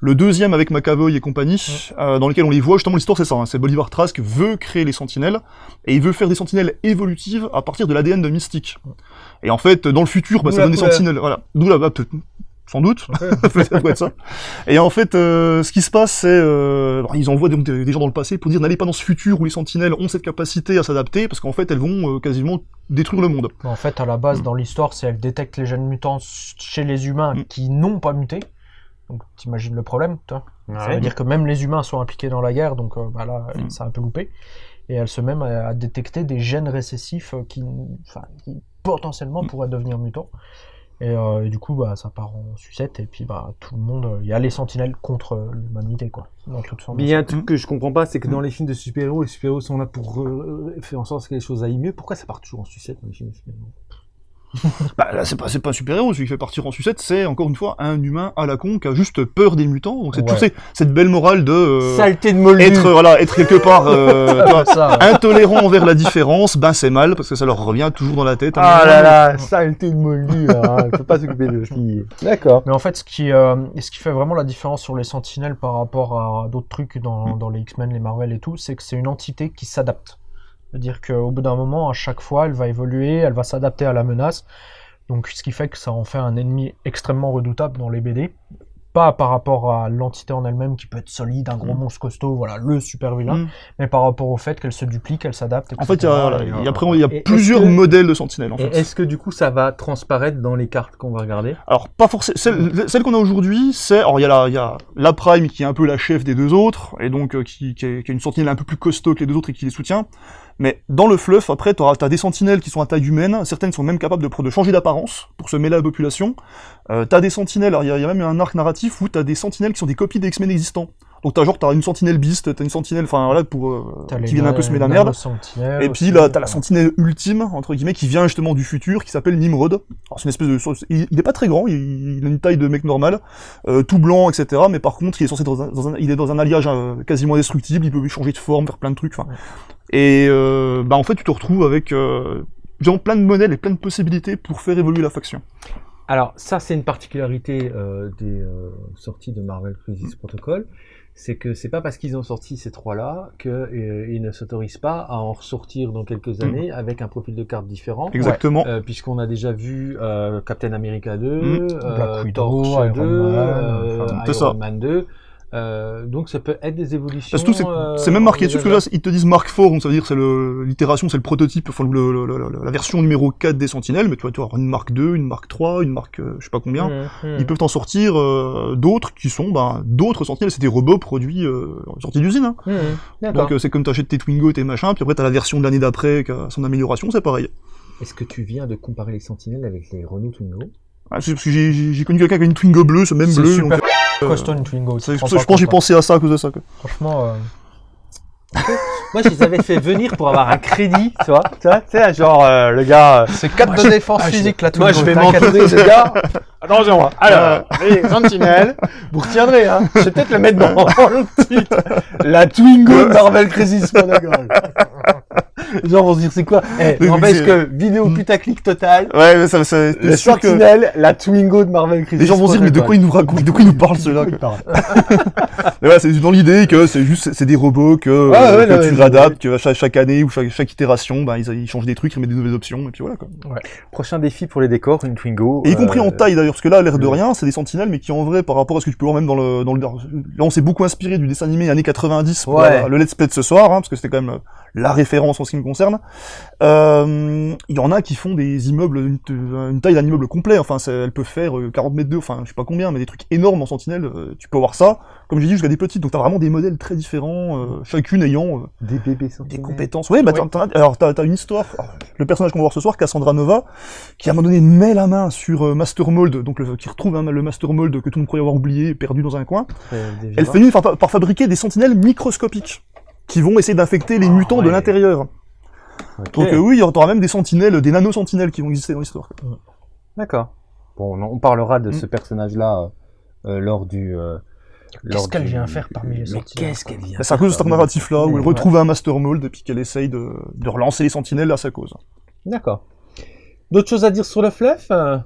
le deuxième avec McAvoy et compagnie, euh, dans lequel on les voit, justement, l'histoire, c'est ça, hein. c'est Bolivar Trask veut créer les sentinelles, et il veut faire des sentinelles évolutives à partir de l'ADN de Mystique. Et en fait, dans le futur, bah, ça donne des sentinelles, voilà. D'où la, bah, sans doute. [LAUGHS] ça doit être ça. Et en fait, euh, ce qui se passe, c'est euh, ils envoient donc des, des gens dans le passé pour dire n'allez pas dans ce futur où les sentinelles ont cette capacité à s'adapter, parce qu'en fait, elles vont euh, quasiment détruire le monde. En fait, à la base, Mm. dans l'histoire, c'est elle détecte les gènes mutants chez les humains Mm. qui n'ont pas muté. Donc, t'imagines le problème, toi Ça Ouais. veut dire que même les humains sont impliqués dans la guerre, donc euh, bah là, Mm. ça a un peu loupé. Et elle se met à, à détecter des gènes récessifs euh, qui, potentiellement pourraient devenir mutants. Et, euh, et du coup, bah, ça part en sucette, et puis bah, tout le monde, euh, il y a les sentinelles contre euh, l'humanité, quoi. Dans toute Mais il y a un truc que je comprends pas, c'est que dans les films de super-héros, les super-héros sont là pour euh, faire en sorte que les choses aillent mieux. Pourquoi ça part toujours en sucette dans les films de super-héros? Bah là, c'est pas, pas un super-héros, celui qui fait partir en sucette, c'est encore une fois un humain à la con qui a juste peur des mutants. Donc c'est Ouais. cette belle morale de euh, Saleté de moldu être, voilà, être quelque part euh, [LAUGHS] intolérant envers la différence, ben c'est mal parce que ça leur revient toujours dans la tête. Ah là donné. là, saleté de moldu, hein, on peut pas s'occuper de filles. D'accord. Mais en fait, ce qui, euh, ce qui fait vraiment la différence sur les Sentinelles par rapport à d'autres trucs dans, dans les X-Men, les Marvel et tout, c'est que c'est une entité qui s'adapte. C'est-à-dire qu'au bout d'un moment, à chaque fois, elle va évoluer, elle va s'adapter à la menace. Donc, ce qui fait que ça en fait un ennemi extrêmement redoutable dans les BD. pas par rapport à l'entité en elle-même qui peut être solide, un gros Mm. monstre costaud, voilà, le super vilain, Mm. mais par rapport au fait qu'elle se duplique, elle s'adapte. En fait, il y a, voilà, etc. il y a, après, il y a Et est-ce plusieurs que- modèles de sentinelles, en fait. est-ce que du coup ça va transparaître dans les cartes qu'on va regarder? Alors, pas forcément. Celle, celle qu'on a aujourd'hui, c'est. Alors, il y, a la, il y a la Prime qui est un peu la chef des deux autres, et donc euh, qui, qui, est, qui a une sentinelle un peu plus costaud que les deux autres et qui les soutient. Mais dans le fluff, après, tu as des sentinelles qui sont à taille humaine, certaines sont même capables de, changer d'apparence pour se mêler à la population. Euh, t'as des sentinelles, alors il y, y a même un arc narratif où t'as des sentinelles qui sont des copies des X-Men existants. Donc t'as genre, t'as une sentinelle beast, t'as une sentinelle, enfin voilà, pour. euh, qui viennent un peu semer la merde. Et puis aussi, là, t'as la sentinelle ultime, entre guillemets, qui vient justement du futur, qui s'appelle Nimrod. Alors c'est une espèce de... Il, il est pas très grand, il, il a une taille de mec normal, euh, tout blanc, etc. Mais par contre, il est censé être dans un, dans un- il est dans un alliage euh, quasiment indestructible, il peut changer de forme, faire plein de trucs. Et bah en fait, tu te retrouves avec... Genre plein de modèles et plein de possibilités pour faire évoluer la faction. Alors ça c'est une particularité des sorties de Marvel Crisis Protocol, c'est que c'est pas parce qu'ils ont sorti ces trois-là qu'ils ne s'autorisent pas à en ressortir dans quelques années avec un profil de carte différent. Exactement. Euh, Puisqu'on a déjà vu euh, Captain America 2, Mm. euh, Black Widow, Iron 2, Man, euh, enfin, c'est Iron. Man 2. Euh, donc ça peut être des évolutions. Parce que c'est euh, c'est même marqué dessus, parce que là, ils te disent Mark IV, donc ça veut dire que c'est le- l'itération, c'est le prototype, enfin le- le- le- la version numéro 4 des Sentinelles, mais tu vas tu vas avoir une Mark 2, une Mark 3, une Mark euh, je sais pas combien. Mm, mm. Ils peuvent en sortir euh, d'autres qui sont ben, d'autres sentinelles, c'est des robots produits euh, en sortie d'usine. Hein. Mm, D'accord. Donc euh, c'est comme t'achètes tes Twingo, tes machins, puis après t'as la version de l'année d'après qui a son amélioration, c'est pareil. Est-ce que tu viens de comparer les sentinelles avec les Renault Twingo? Ah, c'est parce que j'ai- connu quelqu'un qui a une Twingo bleue, ce même bleu. super donc, euh, une Twingo. je, pense que j'ai pensé à ça à cause de ça. Quoi. Franchement, euh, [LAUGHS] Moi, je les avais fait venir pour avoir un crédit, tu vois. Tu vois, tu sais, genre, euh, le gars. euh, c'est 4 de défense physique la Twingo. Moi, je vais m'entourer de gars. Attention, hein. alors, les sentinelles, vous retiendrez, hein. Je vais peut-être le mettre dans [LAUGHS] le titre. La Twingo de Marvel Crisis Protocol. Genre, on se dire, c'est quoi? Eh, n'empêche que vidéo putaclic total. Ouais, mais ça, ça, Les sûr que sentinelles, la Twingo de Marvel Crisis les gens vont se dire mais de quoi il nous raconte, de quoi il nous parle celui celui-là? quoi. Mais ouais, c'est dans l'idée que c'est juste c'est des robots que, Ouais, euh, ouais, que non, tu réadaptes, que chaque, chaque année ou chaque, chaque itération, ben, ils, ils changent des trucs, ils mettent des nouvelles options et puis voilà quoi. Prochain défi pour les décors, une Twingo. Et y compris en euh, taille d'ailleurs, parce que là, l'air de rien, c'est des sentinelles, mais qui en vrai, par rapport à ce que tu peux voir même dans le, dans le, là, on s'est beaucoup inspiré du dessin animé années 90 pour Ouais. la- le let's play de ce soir, hein, parce que c'était quand même euh, la référence en ce qui me concerne. Euh, Il y en a qui font des immeubles, une, une taille d'un immeuble complet, enfin, c'est- elles peuvent faire euh, 40 mètres de, enfin, je sais pas combien, mais des trucs énormes en sentinelle, euh, tu peux avoir ça, comme j'ai dit, jusqu'à des petites, donc t'as vraiment des modèles très différents, euh, chacune ayant euh, Des bébés des compétences. Ouais, bah, Oui. alors t'as une histoire. Alors, le personnage qu'on va voir ce soir, Cassandra Nova, qui à un moment donné met la main sur euh, Master Mold, donc le, qui retrouve hein, le Master Mold que tout le monde croyait avoir oublié, perdu dans un coin. Elle finit par, par fabriquer des sentinelles microscopiques qui vont essayer d'infecter les Ah, mutants de ouais. l'intérieur. Donc euh, oui, il y aura même des sentinelles, des nano-sentinelles qui vont exister dans l'histoire. D'accord. Bon, on, parlera de Mm. ce personnage-là euh, lors du. euh, Qu'est-ce qu'elle vient faire parmi les Mais sentinelles, Qu'est-ce qu'elle vient c'est à cause de ce narratif-là, où elle retrouve un Master Mold et puis qu'elle essaye de, de relancer les sentinelles à sa cause. D'accord. D'autres choses à dire sur le fluff euh?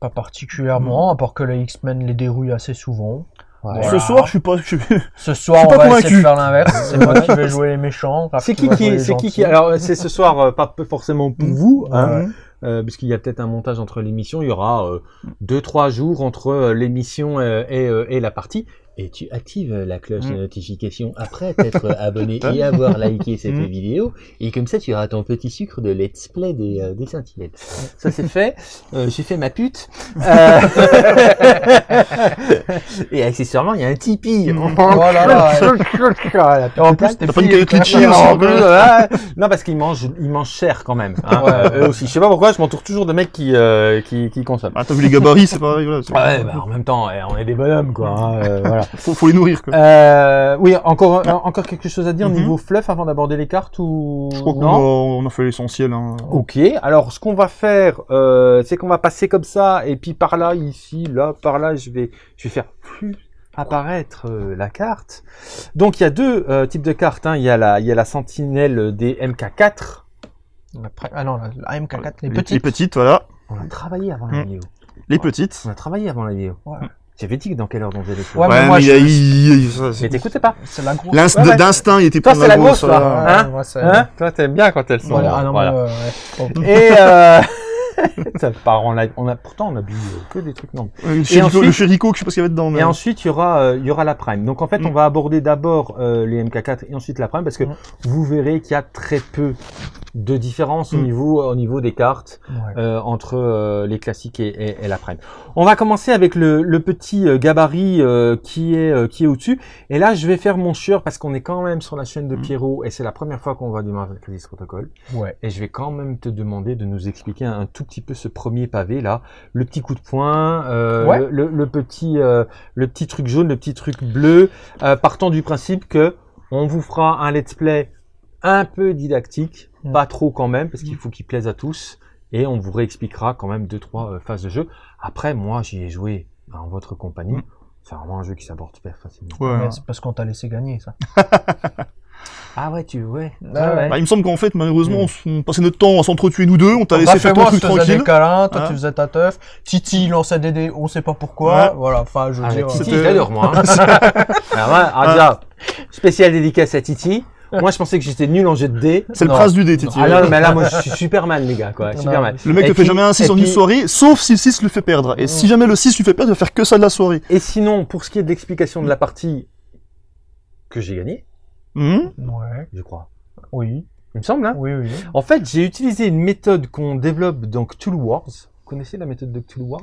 Pas particulièrement, à part que les X-Men les dérouillent assez souvent. Voilà. Ce soir, je suis pas... je Ce [LAUGHS] soir, Je suis on pas va essayer de faire l'inverse. C'est moi qui vais [LAUGHS] jouer les méchants. C'est qui qui c'est qui qui alors c'est ce soir euh, pas forcément pour Mm. vous hein. Euh, puisqu'il y a peut-être un montage entre l'émission il y aura euh, deux trois jours entre euh, l'émission euh, euh, et la partie et tu actives la cloche de Mm. notification après t'être [LAUGHS] abonné et avoir liké cette Mm. vidéo et comme ça tu auras ton petit sucre de let's play des, euh, des sentinelles ça c'est fait Euh, j'ai fait ma pute [LAUGHS] Euh, [LAUGHS] et accessoirement il y a un Tipeee Mm. Voilà, là, Et en plus, t'es pas une ouais. Non, parce qu'ils mangent, ils mangent cher quand même. Hein, Ouais. euh, eux aussi. Je sais pas pourquoi, je m'entoure toujours de mecs qui, euh, qui, qui consomment. Ah, t'as vu les gabarits, c'est pareil, voilà. c'est- Ouais, bah, en même temps, eh, on est des bonhommes, quoi. hein, euh, voilà. [LAUGHS] faut, faut les nourrir, quoi. Euh, oui, encore, euh, encore quelque chose à dire Mhm. niveau fluff avant d'aborder les cartes ou Je crois qu'on a, on a fait l'essentiel. Hein. Ok, alors ce qu'on va faire, euh, c'est qu'on va passer comme ça, et puis par là, ici, là, par là, je vais, je vais faire plus apparaître euh, la carte. Donc il y a deux euh, types de cartes. Hein. Il y a la, il y a la sentinelle des MK4. Après- Ah non, la, la MK4, les Les petites. Les petites, voilà. On a travaillé avant la Mm. vidéo. Les petites. On a travaillé avant la vidéo. Ouais. J'avais dit que dans quelle heure on faisait les Ouais, choses. mais moi, mais je- il, il- ça, Mais c'est- t'écoutais pas. C'est la grosse. L'inst- Ouais, ouais. D'instinct, il était Toi, pour c'est la grosse, toi. Hein Ouais, Hein Toi, t'aimes bien quand elles sont. Voilà, ah non, voilà. mais, euh, ouais. Et euh... [LAUGHS] Ça part en live. On a, pourtant, on a bu euh, que des trucs non. Euh, Le Chérico, ensuite- le Chérico, je sais pas ce qu'il y avait dedans. mais- Et ensuite, il y aura, euh, il y aura la Prime. Donc en fait, on Mm. va aborder d'abord euh, les MK4 et ensuite la Prime parce que Mm. vous verrez qu'il y a très peu de différence au Mm. niveau, au niveau des cartes Ouais. euh, entre les classiques et, et- et la Prime. On va commencer avec le, le petit gabarit euh, qui est euh, qui est au-dessus. Et là, je vais faire mon chieur parce qu'on est quand même sur la chaîne de. Pierrot et c'est la première fois qu'on va du Marvel Crisis Protocol. Ouais. Et je vais quand même te demander de nous expliquer un, tout petit peu ce premier pavé là, le petit coup de poing, euh, Ouais. le, le- le petit euh, le petit truc jaune, le petit truc bleu, euh, partant du principe que on vous fera un let's play un peu didactique, Mm. pas trop quand même parce qu'il Mm. faut qu'il plaise à tous et on vous réexpliquera quand même deux trois euh, phases de jeu. Après moi j'y ai joué en votre compagnie. Mm. C'est vraiment un jeu qui s'aborde super facilement. Ouais. C'est parce qu'on t'a laissé gagner, ça. [LAUGHS] Ah ouais tu ouais. Ah ouais. Bah, il me semble qu'en fait, malheureusement, Mm. on passait notre temps à s'entretuer nous deux. On t'a laissé faire ton moi, je truc faisais tranquille. des câlins, toi Hein tu faisais ta teuf. Titi il lançait des dés, on sait pas pourquoi. Ouais. Voilà, enfin, je veux Ah, dire. Titi, l'adore, moi. hein. [LAUGHS] Alors, moi, alors, déjà, spécial dédicace à Titi. Moi, je pensais que j'étais nul en jet de dés. C'est le prince du dé, Titi. Ah non, mais là, moi, je [LAUGHS] suis Superman, les gars, quoi. Non, Superman. Le mec Et te fait jamais un 6 et en une soirée, sauf si le 6 le fait perdre. Et si jamais le 6 lui fait perdre, il va faire que ça de la soirée. Et sinon, pour ce qui est de l'explication de la partie que j'ai gagnée, Hum Ouais. je crois. Oui. Il me semble, hein. Oui, oui. En fait, j'ai utilisé une méthode qu'on développe dans Cthulhu Wars. Vous connaissez la méthode de Cthulhu Wars?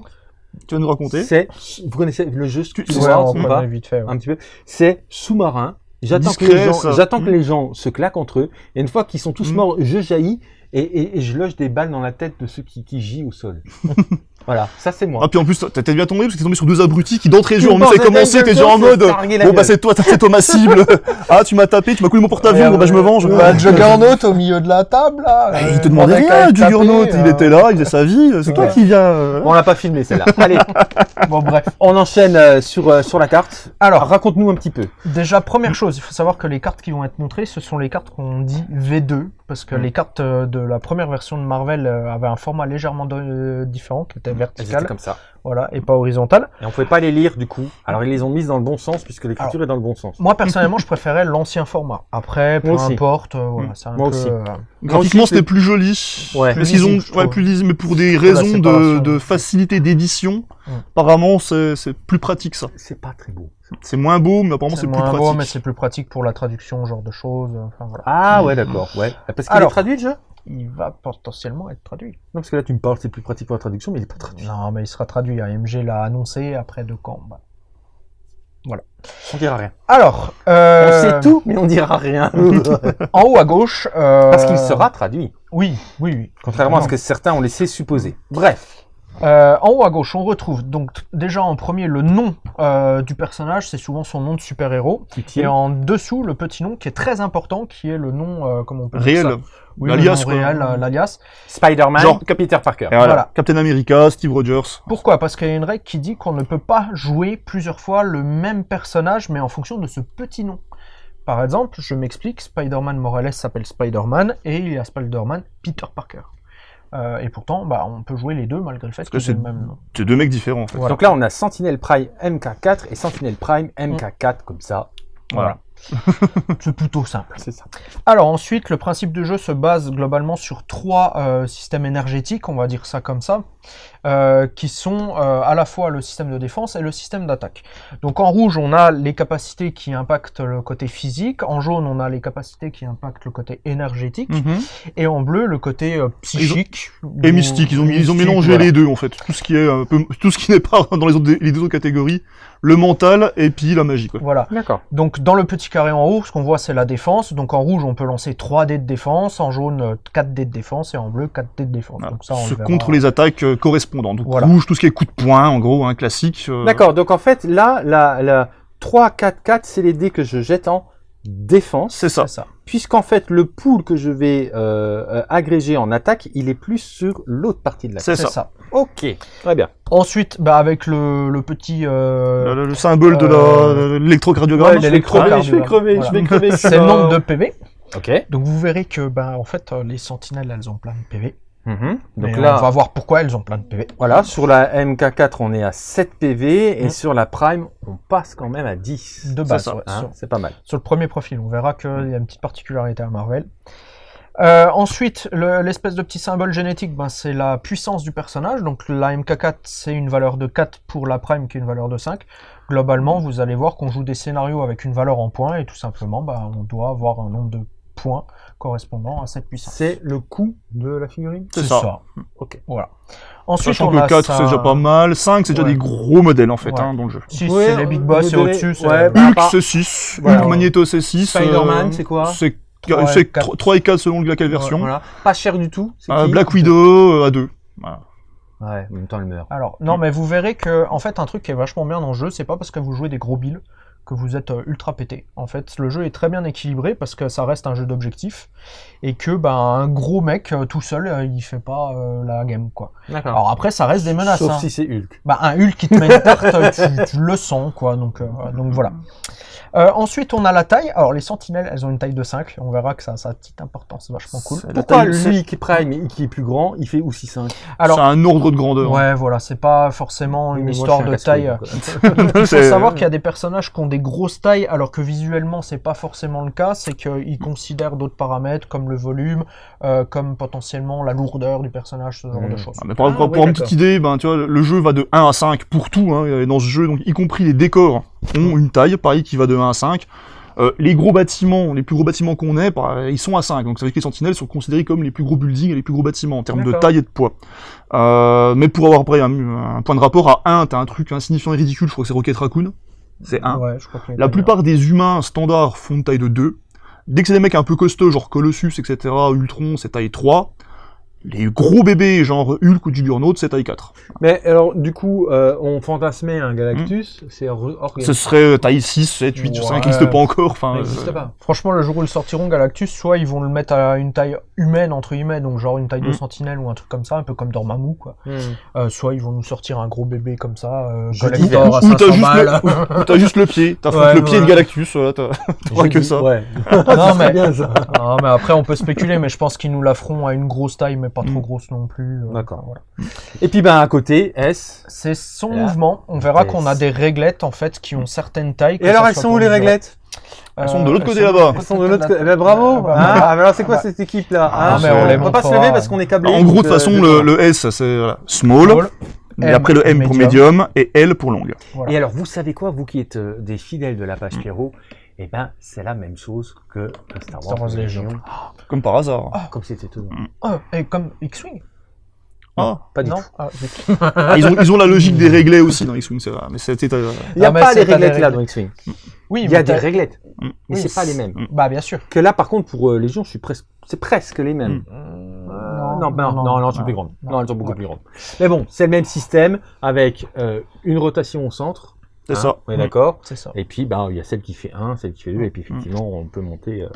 Tu vas nous raconter? C'est, vous connaissez le jeu Cthulhu Ouais, Wars ou pas vite fait. ouais. un petit peu. C'est sous-marin. J'attends que, Discret, les gens, ça. j'attends que les gens se claquent entre eux. Et une fois qu'ils sont tous Mm. morts, je jaillis et, et- et je loge des balles dans la tête de ceux qui, qui gît au sol. [LAUGHS] voilà, ça c'est moi. Ah, puis en plus, t'es bien tombé parce que t'es tombé sur deux abrutis qui d'entrée de jeu temps, commencer, c'est t'es déjà en c'est mode. Bon, bah c'est toi, t'as fait toi ma [LAUGHS] cible. ah, tu m'as tapé, tu m'as coulé mon porte-avions, bon bah je me venge. Bah, Juggernaut [LAUGHS] au milieu de la table, là. Ah, euh, il te demandait rien, Juggernaut, il euh. était là, il faisait sa vie, c'est toi qui viens. euh, On l'a pas filmé celle-là. [LAUGHS] Allez, Bon, bref. on enchaîne euh, sur, euh, sur la carte. Alors, raconte-nous un petit peu. Déjà, première chose, il faut savoir que les cartes qui vont être montrées, ce sont les cartes qu'on dit V2, parce que Mm. les cartes euh, de la première version de Marvel euh, avaient un format légèrement différent, qui était Elles étaient vertical, comme ça. voilà, et pas horizontal. Et on pouvait pas les lire du coup. Alors ils les ont mises dans le bon sens puisque l'écriture est dans le bon sens. Moi, personnellement, je préférais l'ancien format. Après, peu Moi importe, euh, voilà, Mm. c'est un Moi peu... aussi. euh, Graphiquement, c'était c'est- plus joli. Ouais. Mais Plus ont, lisible, je ouais, trouve. plus lisible, mais pour des la raisons de, séparation. de facilité d'édition, Mm. apparemment, c'est c'est plus pratique ça. C'est pas très beau. C'est moins beau, mais apparemment, c'est plus moins pratique. beau, mais c'est plus pratique pour la traduction, ce genre de choses. Enfin, voilà. Ah ouais d'accord. Ouais. Parce qu'il est Alors. traduit le jeu Il va potentiellement être traduit. Non parce que là tu me parles c'est plus pratique pour la traduction mais il est pas traduit. Non, mais il sera traduit. AMG l'a annoncé après de quand bah. On dira rien. Alors, On euh, sait tout mais on dira rien. [LAUGHS] En haut à gauche. euh, Parce qu'il sera traduit. Oui, oui, oui. Contrairement à ce que certains ont laissé supposer. Bref. Euh, en haut à gauche, on retrouve donc déjà en premier le nom euh, du personnage, c'est souvent son nom de super-héros. Et en dessous, le petit nom qui est très important, qui est le nom, euh, comment on peut dire Réel. ça? Oui, L'alias, quoi. réel, euh, l'alias. Spider-Man. Genre- Peter Parker. Et voilà. Voilà. Captain America, Steve Rogers. Pourquoi? Parce qu'il y a une règle qui dit qu'on ne peut pas jouer plusieurs fois le même personnage, mais en fonction de ce petit nom. Par exemple, je m'explique, Spider-Man Morales s'appelle Spider-Man, et il y a Spider-Man Peter Parker. Euh, et pourtant, bah, on peut jouer les deux malgré le fait que aient le c'est- même nom. C'est deux mecs différents en fait. Voilà. Donc là on a Sentinel Prime MK4 et Sentinel Prime MK4 comme ça. Voilà. C'est plutôt simple. C'est ça. Alors ensuite, le principe de jeu se base globalement sur trois euh, systèmes énergétiques, on va dire ça comme ça, euh, qui sont euh, à la fois le système de défense et le système d'attaque. Donc en rouge, on a les capacités qui impactent le côté physique, en jaune, on a les capacités qui impactent le côté énergétique, Mhm. et en bleu, le côté euh, psychique. Et mystique, ils ont, ils ont mélangé voilà. les deux en fait. Tout ce qui est un peu, tout ce qui n'est pas [LAUGHS] dans les, autres, les deux autres catégories, le mental et puis la magie quoi. Voilà. D'accord. Donc dans le petit carré en haut, ce qu'on voit c'est la défense. Donc en rouge, on peut lancer 3 dés de défense, en jaune euh, 4 dés de défense et en bleu 4 dés de défense. Voilà. Donc ça on Ce le contre les attaques euh, correspondantes. Donc Voilà. rouge, tout ce qui est coup de poing, en gros, un classique. euh, D'accord. Donc en fait là la, la 3 4 4 c'est les dés que je jette en défense. C'est ça. Ça. Puisqu'en fait, le pool que je vais euh, euh, agréger en attaque, il est plus sur l'autre partie de la C'est C'est ça. ça. Ok, très bien. Ensuite, bah, avec le, le petit... euh, Le, le symbole de Euh, l'électrocardiogramme. ouais, je vais crever, Voilà. je vais crever. [LAUGHS] c'est le nombre de PV. Ok. Donc vous verrez que bah, en fait, les sentinelles, elles ont plein de PV. Mhm. Donc là, on va voir pourquoi elles ont plein de PV. voilà, sur la MK4, on est à 7 PV et Mhm. sur la Prime, on passe quand même à 10. De C'est base, ouais, Hein, sur, c'est pas mal. sur le premier profil, on verra qu'il y a une petite particularité à Marvel. Euh, ensuite, le- l'espèce de petit symbole génétique, ben, c'est la puissance du personnage. Donc la MK4, c'est une valeur de 4 pour la prime, qui est une valeur de 5. Globalement, vous allez voir qu'on joue des scénarios avec une valeur en points, et tout simplement, ben, on doit avoir un nombre de points correspondant à cette puissance. C'est le coût de la figurine C'est ça. Ok. Voilà. Ensuite, Sachant on a que 4 ça- c'est déjà pas mal, 5 c'est déjà Ouais. des gros modèles en fait Ouais. hein, dans le jeu. 6, Ouais, c'est les big boss, donnez- au-dessus, c'est... ouais, bah, Hulk c'est 6, Voilà. Hulk Magneto c'est 6. Spider-Man, c'est quoi C'est Trois et c'est quatre. 3 et 4 selon laquelle version. Voilà. Pas cher du tout. c'est Euh, qui Black Widow euh, à 2. Voilà. Ouais, en même temps, elle meurt. Alors, non, mais vous verrez que, en fait, un truc qui est vachement bien dans le jeu, c'est pas parce que vous jouez des gros bills que vous êtes euh, ultra pété. En fait, le jeu est très bien équilibré parce que ça reste un jeu d'objectifs et que, ben, un gros mec euh, tout seul, euh, il fait pas euh, la game, quoi. D'accord. Alors après, ça reste des menaces. Sauf hein. si c'est Hulk. Bah, un Hulk qui te met une tarte, tu, tu le sens, quoi. Donc, euh, donc voilà. Euh, ensuite, on a la taille. Alors, les sentinelles, elles ont une taille de 5. On verra que ça, ça a une petite importance, c'est vachement cool. Pourquoi lui qui prime et qui est plus grand, il fait aussi 5 Alors, C'est un ordre de grandeur. ouais, voilà, c'est pas forcément une histoire de taille. [LAUGHS] Il faut savoir qu'il y a des personnages qui ont des grosses tailles, alors que visuellement c'est pas forcément le cas. C'est qu'ils considèrent d'autres paramètres comme le volume, euh, comme potentiellement la lourdeur du personnage, ce genre de choses. Ah, mais pour, Ah, pour- ouais, pour une petite idée, ben, tu vois, le jeu va de 1 à 5 pour tout, hein, et dans ce jeu, donc, y compris les décors ont une taille, pareil, qui va de 1 à 5. Euh, les gros bâtiments, les plus gros bâtiments qu'on ait, bah, ils sont à 5. Donc ça veut dire que les sentinelles sont considérés comme les plus gros buildings et les plus gros bâtiments en termes de taille et de poids. Euh, mais pour avoir après un, un point de rapport à 1, t'as un truc insignifiant et ridicule, je crois que c'est Rocket Raccoon. C'est 1. Ouais, La plupart des humains standards font de taille de 2. Dès que c'est des mecs un peu costauds, genre Colossus, etc., Ultron, c'est taille 3. Les gros bébés, genre Hulk ou Juggernaut, c'est taille 4. Mais alors, du coup, euh, on fantasmait un Galactus, c'est hors hors Ce serait taille 6, 7, 8, ça Ouais. n'existe pas encore. Enfin, Ça euh, n'existe pas. Franchement, le jour où ils sortiront Galactus, soit ils vont le mettre à une taille humaine, entre guillemets, donc genre une taille de Mm. sentinelle ou un truc comme ça, un peu comme Dormammu, quoi. Hmm. Euh, soit ils vont nous sortir un gros bébé comme ça, euh, Galactor à ou t'as 500 juste, balles. le, ou t'as juste le pied, t'as Ouais, le pied de. Galactus, voilà, t'as [LAUGHS] que ça. Ouais. [LAUGHS] non, mais... ça. Non, mais après, on peut spéculer, mais je pense qu'ils nous la feront à une grosse taille, mais pas trop Mm. grosse non plus. euh, D'accord. voilà. Et puis, ben, à côté, S. C'est son là, mouvement. On verra qu'on a des réglettes, en fait, qui ont certaines tailles. Et alors, elles sont où les réglettes? Elles sont de Euh, l'autre côté là-bas. Elles sont de l'autre côté. Eh ben, bravo. Ah, bah, Hein bah, Ah, mais alors, c'est quoi bah. cette équipe-là Ah, Hein mais on On peut pas se lever parce qu'on est câblé. En gros, de toute façon, euh, le, S, c'est small, et après le M pour médium. et L pour long. Voilà. Et alors, vous savez quoi, vous qui êtes euh, des fidèles de la page Pierrot, eh ben, c'est la même chose que Star Wars, Star Wars Légion. Légion. Comme par hasard. Comme c'était tout. Oh, et comme X-Wing Ah. Pas du Non tout. Ah. Ah, ils, ont, ils ont la logique des réglés aussi dans X-Wing, c'est vrai. Mais c'était. euh, Il n'y a Ah, pas les réglettes là dans X-Wing. Oui, Il y a des réglettes, Mm. mais Oui, c'est pas les mêmes. Bah, bien sûr. Que là, par contre, pour euh, Légion, je suis presque, c'est presque les mêmes. Mm. Euh, non, non, non, non, elles sont plus grandes. non. Non, elles sont beaucoup Ouais. plus grandes. Mais bon, c'est le même système avec euh, une rotation au centre. C'est hein, ça. On est d'accord? C'est ça. Et puis, ben, il y a celle qui fait 1, celle qui fait 2, et puis effectivement, on peut monter. euh.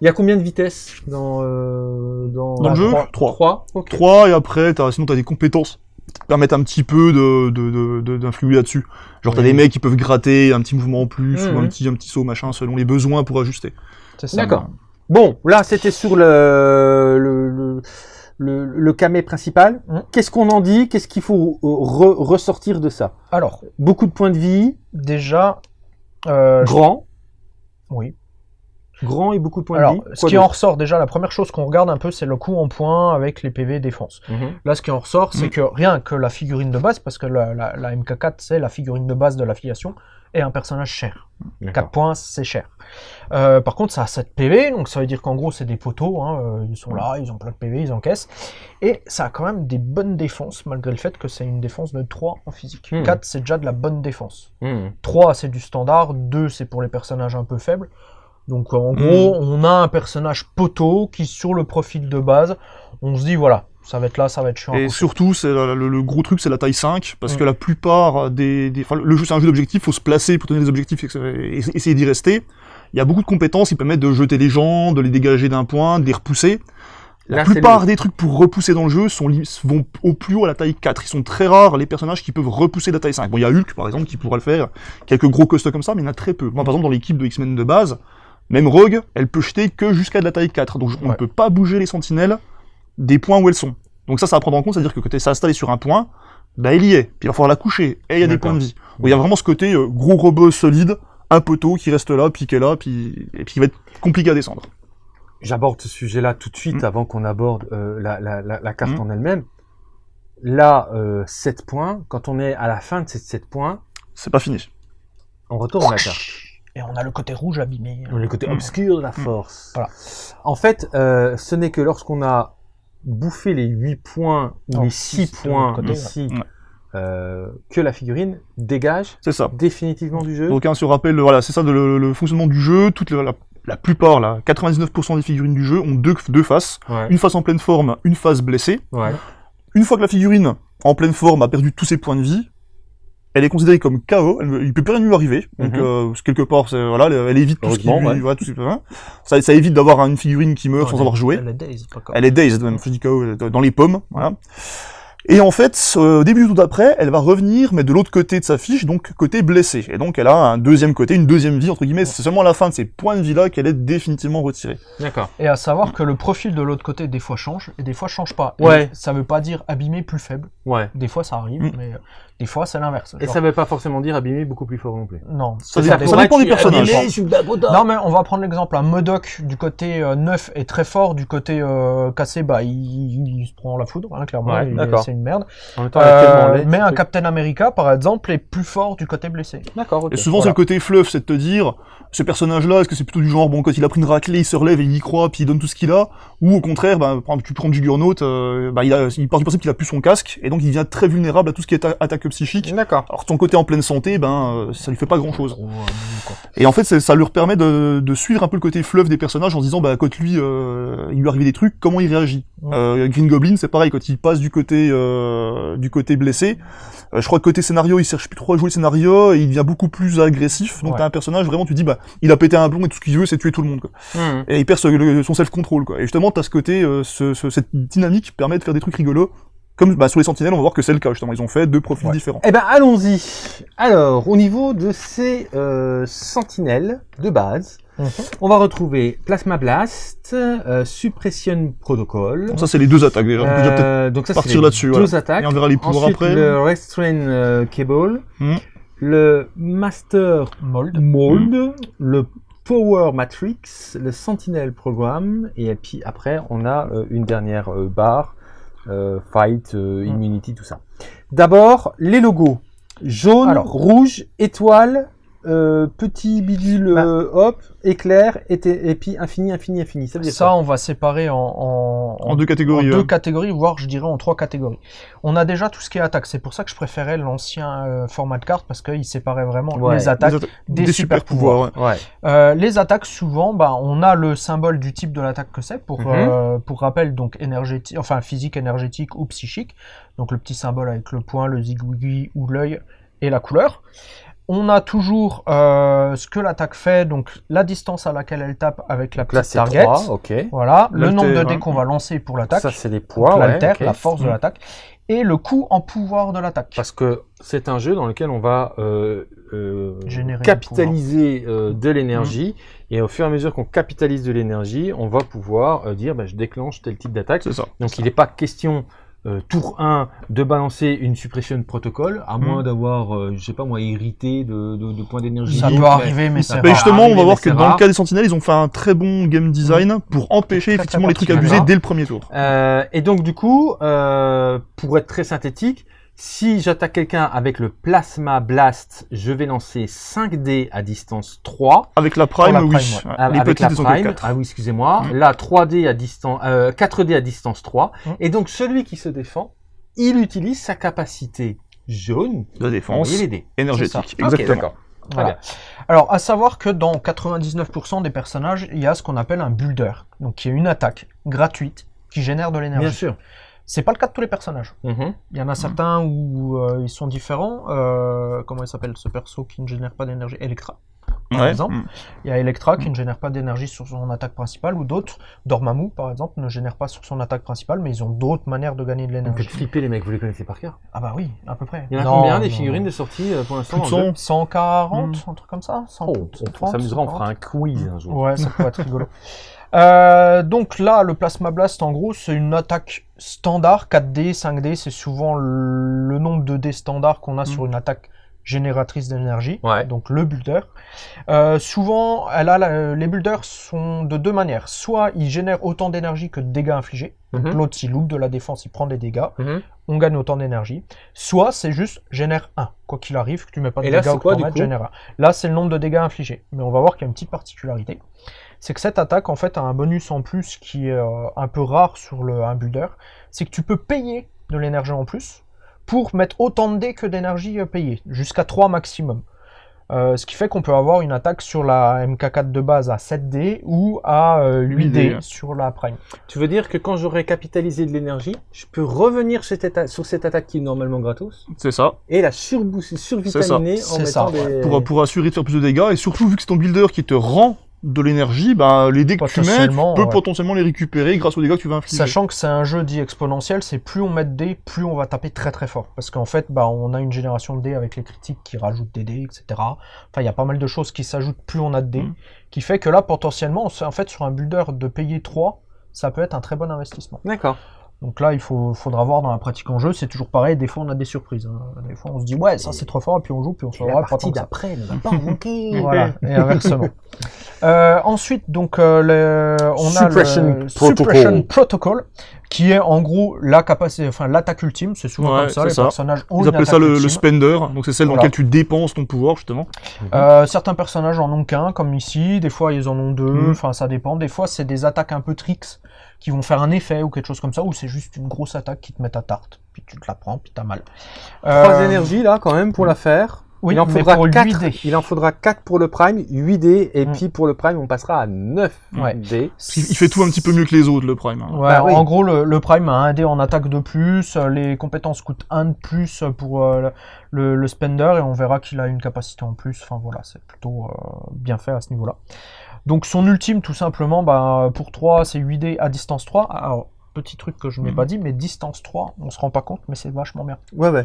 Il y a combien de vitesses dans, euh, dans, Dans le jeu? trois? 3. 3 Ok. 3 et après, sinon t'as des compétences qui te permettent un petit peu de, de, de, de- d'influer là-dessus. Genre t'as Oui. des mecs qui peuvent gratter un petit mouvement en plus ou Mhm. un petit, un petit saut machin selon les besoins pour ajuster. C'est ça. D'accord. Bon, là, c'était sur le, le, le, le, le camé principal. Mhm. Qu'est-ce qu'on en dit? Qu'est-ce qu'il faut euh, re- ressortir de ça? Alors, Beaucoup de points de vie, déjà, euh, grand, oui. grand et beaucoup de points Alors, de vie. ce Quoi qui en ressort déjà, la première chose qu'on regarde un peu, c'est le coup en point avec les PV défense. Mhm. Là, ce qui en ressort, c'est Mm. que rien que la figurine de base, parce que la, la- la MK4, c'est la figurine de base de l'affiliation, est un personnage cher. 4 points, c'est cher. Euh, par contre, ça a 7 PV, donc ça veut dire qu'en gros, c'est des poteaux. hein, euh, ils sont là, ils ont plein de PV, ils encaissent. Et ça a quand même des bonnes défenses, malgré le fait que c'est une défense de 3 en physique. Mm. 4, c'est déjà de la bonne défense. Mhm. 3, c'est du standard. 2, c'est pour les personnages un peu faibles. Donc, en gros, on a un personnage poteau qui, sur le profil de base, on se dit, voilà, ça va être là, ça va être chiant. Et coucher. surtout, c'est le, le gros truc, c'est la taille 5, parce Mm. que la plupart des... le jeu, c'est un jeu d'objectifs, faut se placer pour tenir des objectifs et, et essayer d'y rester. Il y a beaucoup de compétences qui permettent de jeter les gens, de les dégager d'un point, de les repousser. La Là, plupart des trucs pour repousser dans le jeu sont, vont au plus haut à la taille 4. Ils sont très rares, les personnages qui peuvent repousser la taille 5. Bon, il y a Hulk, par exemple, qui pourra le faire. Quelques gros costauds comme ça, mais il y en a très peu. Moi, par exemple, dans l'équipe de X-Men de base, même Rogue, elle peut jeter que jusqu'à de la taille 4. Donc, on ne Ouais. peut pas bouger les sentinelles des points où elles sont. Donc ça, ça à prendre en compte, c'est-à-dire que quand es installé sur un point, bah il y est, puis il va falloir la coucher, et il y a des points de vie. Donc il y a vraiment ce côté euh, gros robot solide, un poteau qui reste là, puis qui est là, puis, et puis qui va être compliqué à descendre. j'aborde ce sujet-là tout de suite Mm. avant qu'on aborde euh, la, la, la, la carte Mm. en elle-même. Là, euh, 7 points, quand on est à la fin de ces 7 points, C'est pas fini. on retourne la carte. Et on a le côté rouge abîmé. Le côté Mm. obscur de la force. Voilà. En fait, euh, ce n'est que lorsqu'on a bouffé les 8 points ou Non, les six 6 de points côté, ici, ouais. euh, que la figurine dégage C'est ça. définitivement du jeu. Donc, hein, si on rappelle, voilà, c'est ça de le, le fonctionnement du jeu. Toute la, la, la plupart, là, 99% des figurines du jeu ont deux, deux faces. Ouais. Une face en pleine forme, une face blessée. Ouais. Une fois que la figurine, en pleine forme, a perdu tous ses points de vie, elle est considérée comme KO, elle, il peut plus rien lui arriver. Donc, Mhm. euh, quelque part, c'est- voilà, elle, elle évite tout ce qui lui, ouais. voilà, tout ce qui- hein. ça, ça évite d'avoir une figurine qui meurt Non, sans elle- avoir joué. Elle est dazed, pas Elle est dazed même, je dis KO, dans les pommes, voilà. Et en fait, euh, au début du tour d'après, elle va revenir, mais de l'autre côté de sa fiche, donc côté blessé. Et donc elle a un deuxième côté, une deuxième vie, entre guillemets. C'est seulement à la fin de ces points de vie-là qu'elle est définitivement retirée. D'accord. Et à savoir que le profil de l'autre côté, des fois, change, et des fois, change pas. Et Ouais. ça veut pas dire abîmé plus faible. Ouais. Des fois, ça arrive, Mm. mais euh, des fois, c'est l'inverse. Et Genre, ça veut pas forcément dire abîmer beaucoup plus fort non plus. Non. Ça dépend- ça dépend des personnages. Non, mais on va prendre l'exemple. Un Modoc du côté euh, neuf est très fort, du côté euh, cassé, bah, il, il se prend la foudre, hein, clairement. Ouais. C'est une merde. En même temps, Euh, mais un truc. Captain America, par exemple, est plus fort du côté blessé. D'accord. Et souvent, c'est le côté fluff, c'est de te dire, ce personnage-là, est-ce que c'est plutôt du genre, bon, quand il a pris une raclée, il se relève et il y croit, puis il donne tout ce qu'il a, ou au contraire, bah, par exemple, tu prends Juggernaut, euh, bah, il, a, il part du principe qu'il a plus son casque, et donc il devient très vulnérable à tout ce qui est a- psychique. D'accord. Alors ton côté en pleine santé, ben, euh, ça lui fait pas euh, mou, quoi. Et en fait, ça leur permet de, de suivre un peu le côté fleuve des personnages en se disant, bah, quand lui, euh, il lui arrive des trucs, comment il réagit? Ouais. Euh, Green Goblin, c'est pareil, quand il passe du côté, euh, du côté blessé, euh, je crois que côté scénario, il cherche plus trop à jouer le scénario, et il devient beaucoup plus agressif. Donc Ouais. t'as un personnage, vraiment, tu dis, bah, il a pété un plomb et tout ce qu'il veut, c'est tuer tout le monde, quoi. Mhm. Et il perd ce- le- son self-control, quoi. Et justement, t'as ce côté, euh, ce, ce- cette dynamique permet de faire des trucs rigolos. Comme bah, sur les sentinelles, on va voir que c'est le cas, justement. Ils ont fait deux profils Ouais. différents. Eh ben, allons-y. Alors, au niveau de ces euh, sentinelles de base, Mhm. on va retrouver Plasma Blast, euh, Suppression Protocol. Ça, c'est les deux attaques, déjà. Euh, donc ça, c'est partir les là-dessus, deux voilà. attaques. Et on verra les pouvoirs Ensuite, après. le Restrain euh, Cable, Mhm. le Master Mold. Mold, le Power Matrix, le Sentinel Program, et puis après, on a euh, une dernière euh, barre, euh, Fight, euh, Mm. Immunity, tout ça. D'abord, les logos. Jaune, Alors. rouge, étoile, euh, petit bidule, Bah. euh, hop, éclair, et, et puis infini, infini, infini. Ça veut dire Ça, on va séparer en, en, En deux catégories, en deux ouais. catégories, voire je dirais en trois catégories. On a déjà tout ce qui est attaque. C'est pour ça que je préférais l'ancien euh, format de carte parce qu'il séparait vraiment Ouais. les attaques Des atta- des, des super super pouvoirs, pouvoirs. Ouais. Euh, les attaques, souvent, bah, on a le symbole du type de l'attaque que c'est, pour, Mhm. euh, pour rappel, donc énergétique, enfin physique, énergétique ou psychique. Donc le petit symbole avec le point, le zigouigui ou l'œil et la couleur. On a toujours euh, ce que l'attaque fait, donc la distance à laquelle elle tape avec la Donc là, petite c'est target. 3, ok. Voilà, le nombre de dés qu'on va lancer pour l'attaque. Ça, c'est les donc poids, ouais, l'alter, ok. la force de Mm. l'attaque. Et le coût en pouvoir de l'attaque. Parce que c'est un jeu dans lequel on va euh, euh, capitaliser euh, de l'énergie et au fur et à mesure qu'on capitalise de l'énergie, on va pouvoir euh, dire bah, je déclenche tel type d'attaque. C'est ça. Donc il n'est pas question euh, tour 1 de balancer une suppression protocole à moins Mm. d'avoir, euh, je sais pas moi, hérité de, de- de points d'énergie. Ça peut arriver, mais ça c'est Mais rare. justement, on va voir que dans rare. le cas des sentinelles, ils ont fait un très bon game design pour empêcher effectivement les trucs abusés dès le premier tour. Euh, et donc du coup, euh, pour être très synthétique, si j'attaque quelqu'un avec le Plasma Blast, je vais lancer 5 dés à distance 3. Avec la prime, la oui. prime, Ouais. Ah, les avec la prime, ah oui, excusez-moi. Mm. Là, 3D à distance, euh, 4D à distance 3. Mm. Et donc, celui qui se défend, il utilise sa capacité jaune De défense envoyer les dés. énergétique. Exactement. Voilà. bien. Alors, à savoir que dans 99% des personnages, il y a ce qu'on appelle un builder, donc qui est une attaque gratuite qui génère de Bien l'énergie. sûr. C'est pas le cas de tous les personnages. Mhm. Il y en a certains où euh, ils sont différents. Euh, comment il s'appelle ce perso qui ne génère pas d'énergie? Electra. Par Ouais. exemple. Mm. Il y a Electra qui ne génère pas d'énergie sur son attaque principale, ou d'autres, Dormammu par exemple, ne génère pas sur son attaque principale, mais ils ont d'autres manières de gagner de Vous faites l'énergie. flipper les mecs, vous les connaissez par cœur? Ah bah oui, à peu près. Il y en a Non, combien des figurines non. de sortie euh, pour l'instant Plus de dans le jeu 100. 140, un truc comme ça 100, Oh, on 130, s'amusera, on fera 140. un quiz un jour. Ouais, ça pourrait être rigolo. [LAUGHS] Euh, donc là, le Plasma Blast, en gros, c'est une attaque standard, 4D, 5D, c'est souvent le nombre de dés standard qu'on a Mm. sur une attaque génératrice d'énergie, Ouais. donc le builder. Euh, souvent, elle a la- les builders sont de deux manières. Soit ils génèrent autant d'énergie que de dégâts infligés. Donc Mhm. l'autre, s'il loupe de la défense, il prend des dégâts. Mhm. On gagne autant d'énergie. Soit c'est juste génère 1. Quoi qu'il arrive, que tu mets pas de Et là, dégâts que quoi, du coup génère 1. Là, c'est le nombre de dégâts infligés. Mais on va voir qu'il y a une petite particularité. C'est que cette attaque, en fait, a un bonus en plus qui est euh, un peu rare sur le, un builder. C'est que tu peux payer de l'énergie en plus pour mettre autant de dés que d'énergie euh, payée, jusqu'à 3 maximum. Euh, ce qui fait qu'on peut avoir une attaque sur la MK4 de base à 7 dés ou à euh, 8 8 dés dés. sur la Prime. Tu veux dire que quand j'aurai capitalisé de l'énergie, je peux revenir sur cette, atta- sur cette attaque qui est normalement gratos? C'est ça. et la survitaminer en C'est mettant ça, des... Pour, pour assurer de faire plus de dégâts, et surtout vu que c'est ton builder qui te rend de l'énergie, bah, les dés que tu mets, tu Potentiellement, peux ouais. potentiellement les récupérer grâce aux dégâts que tu vas infliger. Sachant que c'est un jeu dit exponentiel, c'est plus on met de dés, plus on va taper très très fort. Parce qu'en fait, bah, on a une génération de dés avec les critiques qui rajoutent des dés, etc. Enfin, il y a pas mal de choses qui s'ajoutent plus on a de dés. Mhm. Qui fait que là, potentiellement, on sait- en fait, sur un builder de payer 3, ça peut être un très bon investissement. D'accord. Donc là, il faut, faudra voir dans la pratique en jeu, c'est toujours pareil, des fois on a des surprises. hein. Des fois on se dit, ouais, ça c'est trop fort, et puis on joue, puis on se la voit pas partie d'après ne va [LAUGHS] pas manquer. Voilà, et inversement. Euh, ensuite, donc, euh, le- on Suppression a le Protocol. Suppression Protocol, qui est en gros la capacité, enfin l'attaque ultime. C'est souvent Ouais, comme ça, les ça. personnages ont Ils une appellent ça le, spender, donc c'est celle dans Voilà. laquelle tu dépenses ton pouvoir justement. Euh, certains personnages en ont qu'un, comme ici. Des fois, ils en ont deux. Mhm. Enfin, ça dépend. Des fois, c'est des attaques un peu tricks qui vont faire un effet ou quelque chose comme ça, ou c'est juste une grosse attaque qui te met ta tarte. Puis tu te la prends, puis t'as mal. Trois Euh, énergies là quand même pour la faire. Oui, il en faudra pour 4. 8 dés. Il en faudra 4 pour le prime, 8 dés et Mm. puis pour le prime on passera à 9 Ouais. dés. Il fait tout un petit peu mieux que les autres, le Prime. hein. Ouais, Bah oui. en gros, le, le Prime a un dé en attaque de plus, euh, les compétences coûtent un de plus pour euh, le, le Spender, et on verra qu'il a une capacité en plus. Enfin voilà, c'est plutôt euh, bien fait à ce niveau-là. Donc son ultime, tout simplement, bah, pour 3, c'est 8 dés à distance 3. Alors, petit truc que je n'ai Mhm. pas dit, mais distance 3, on se rend pas compte, mais c'est vachement bien. Ouais ouais.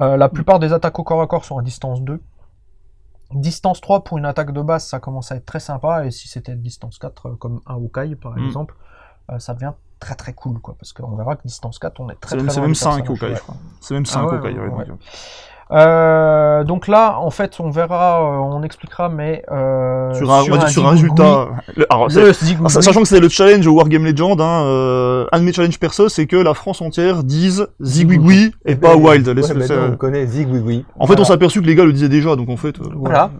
Euh, la plupart des attaques au corps à corps sont à distance 2. Distance 3 pour une attaque de base, ça commence à être très sympa. Et si c'était distance 4, euh, comme un Hawkeye par Mm. exemple, euh, ça devient très très cool. quoi. Parce qu'on verra que distance 4, on est très même, très c'est même du 5 personnage, Hawkeye, ouais. je crois. C'est même 5 ouais, Hawkeye, ouais, ouais. Donc, Euh, donc là, en fait, on verra, euh, on expliquera, mais euh, Sur un, on va dire sur un résultat. le- alors, c'est- le alors, sachant que c'est le challenge au Wargame Legend, hein, euh, un de mes challenges perso, c'est que la France entière dise Zigouigoui et pas Wild. Laisse- Ouais, c'est- maintenant, on connaît Zigouigoui. En fait, on s'est aperçu que les gars le disaient déjà, donc en fait. euh, Voilà.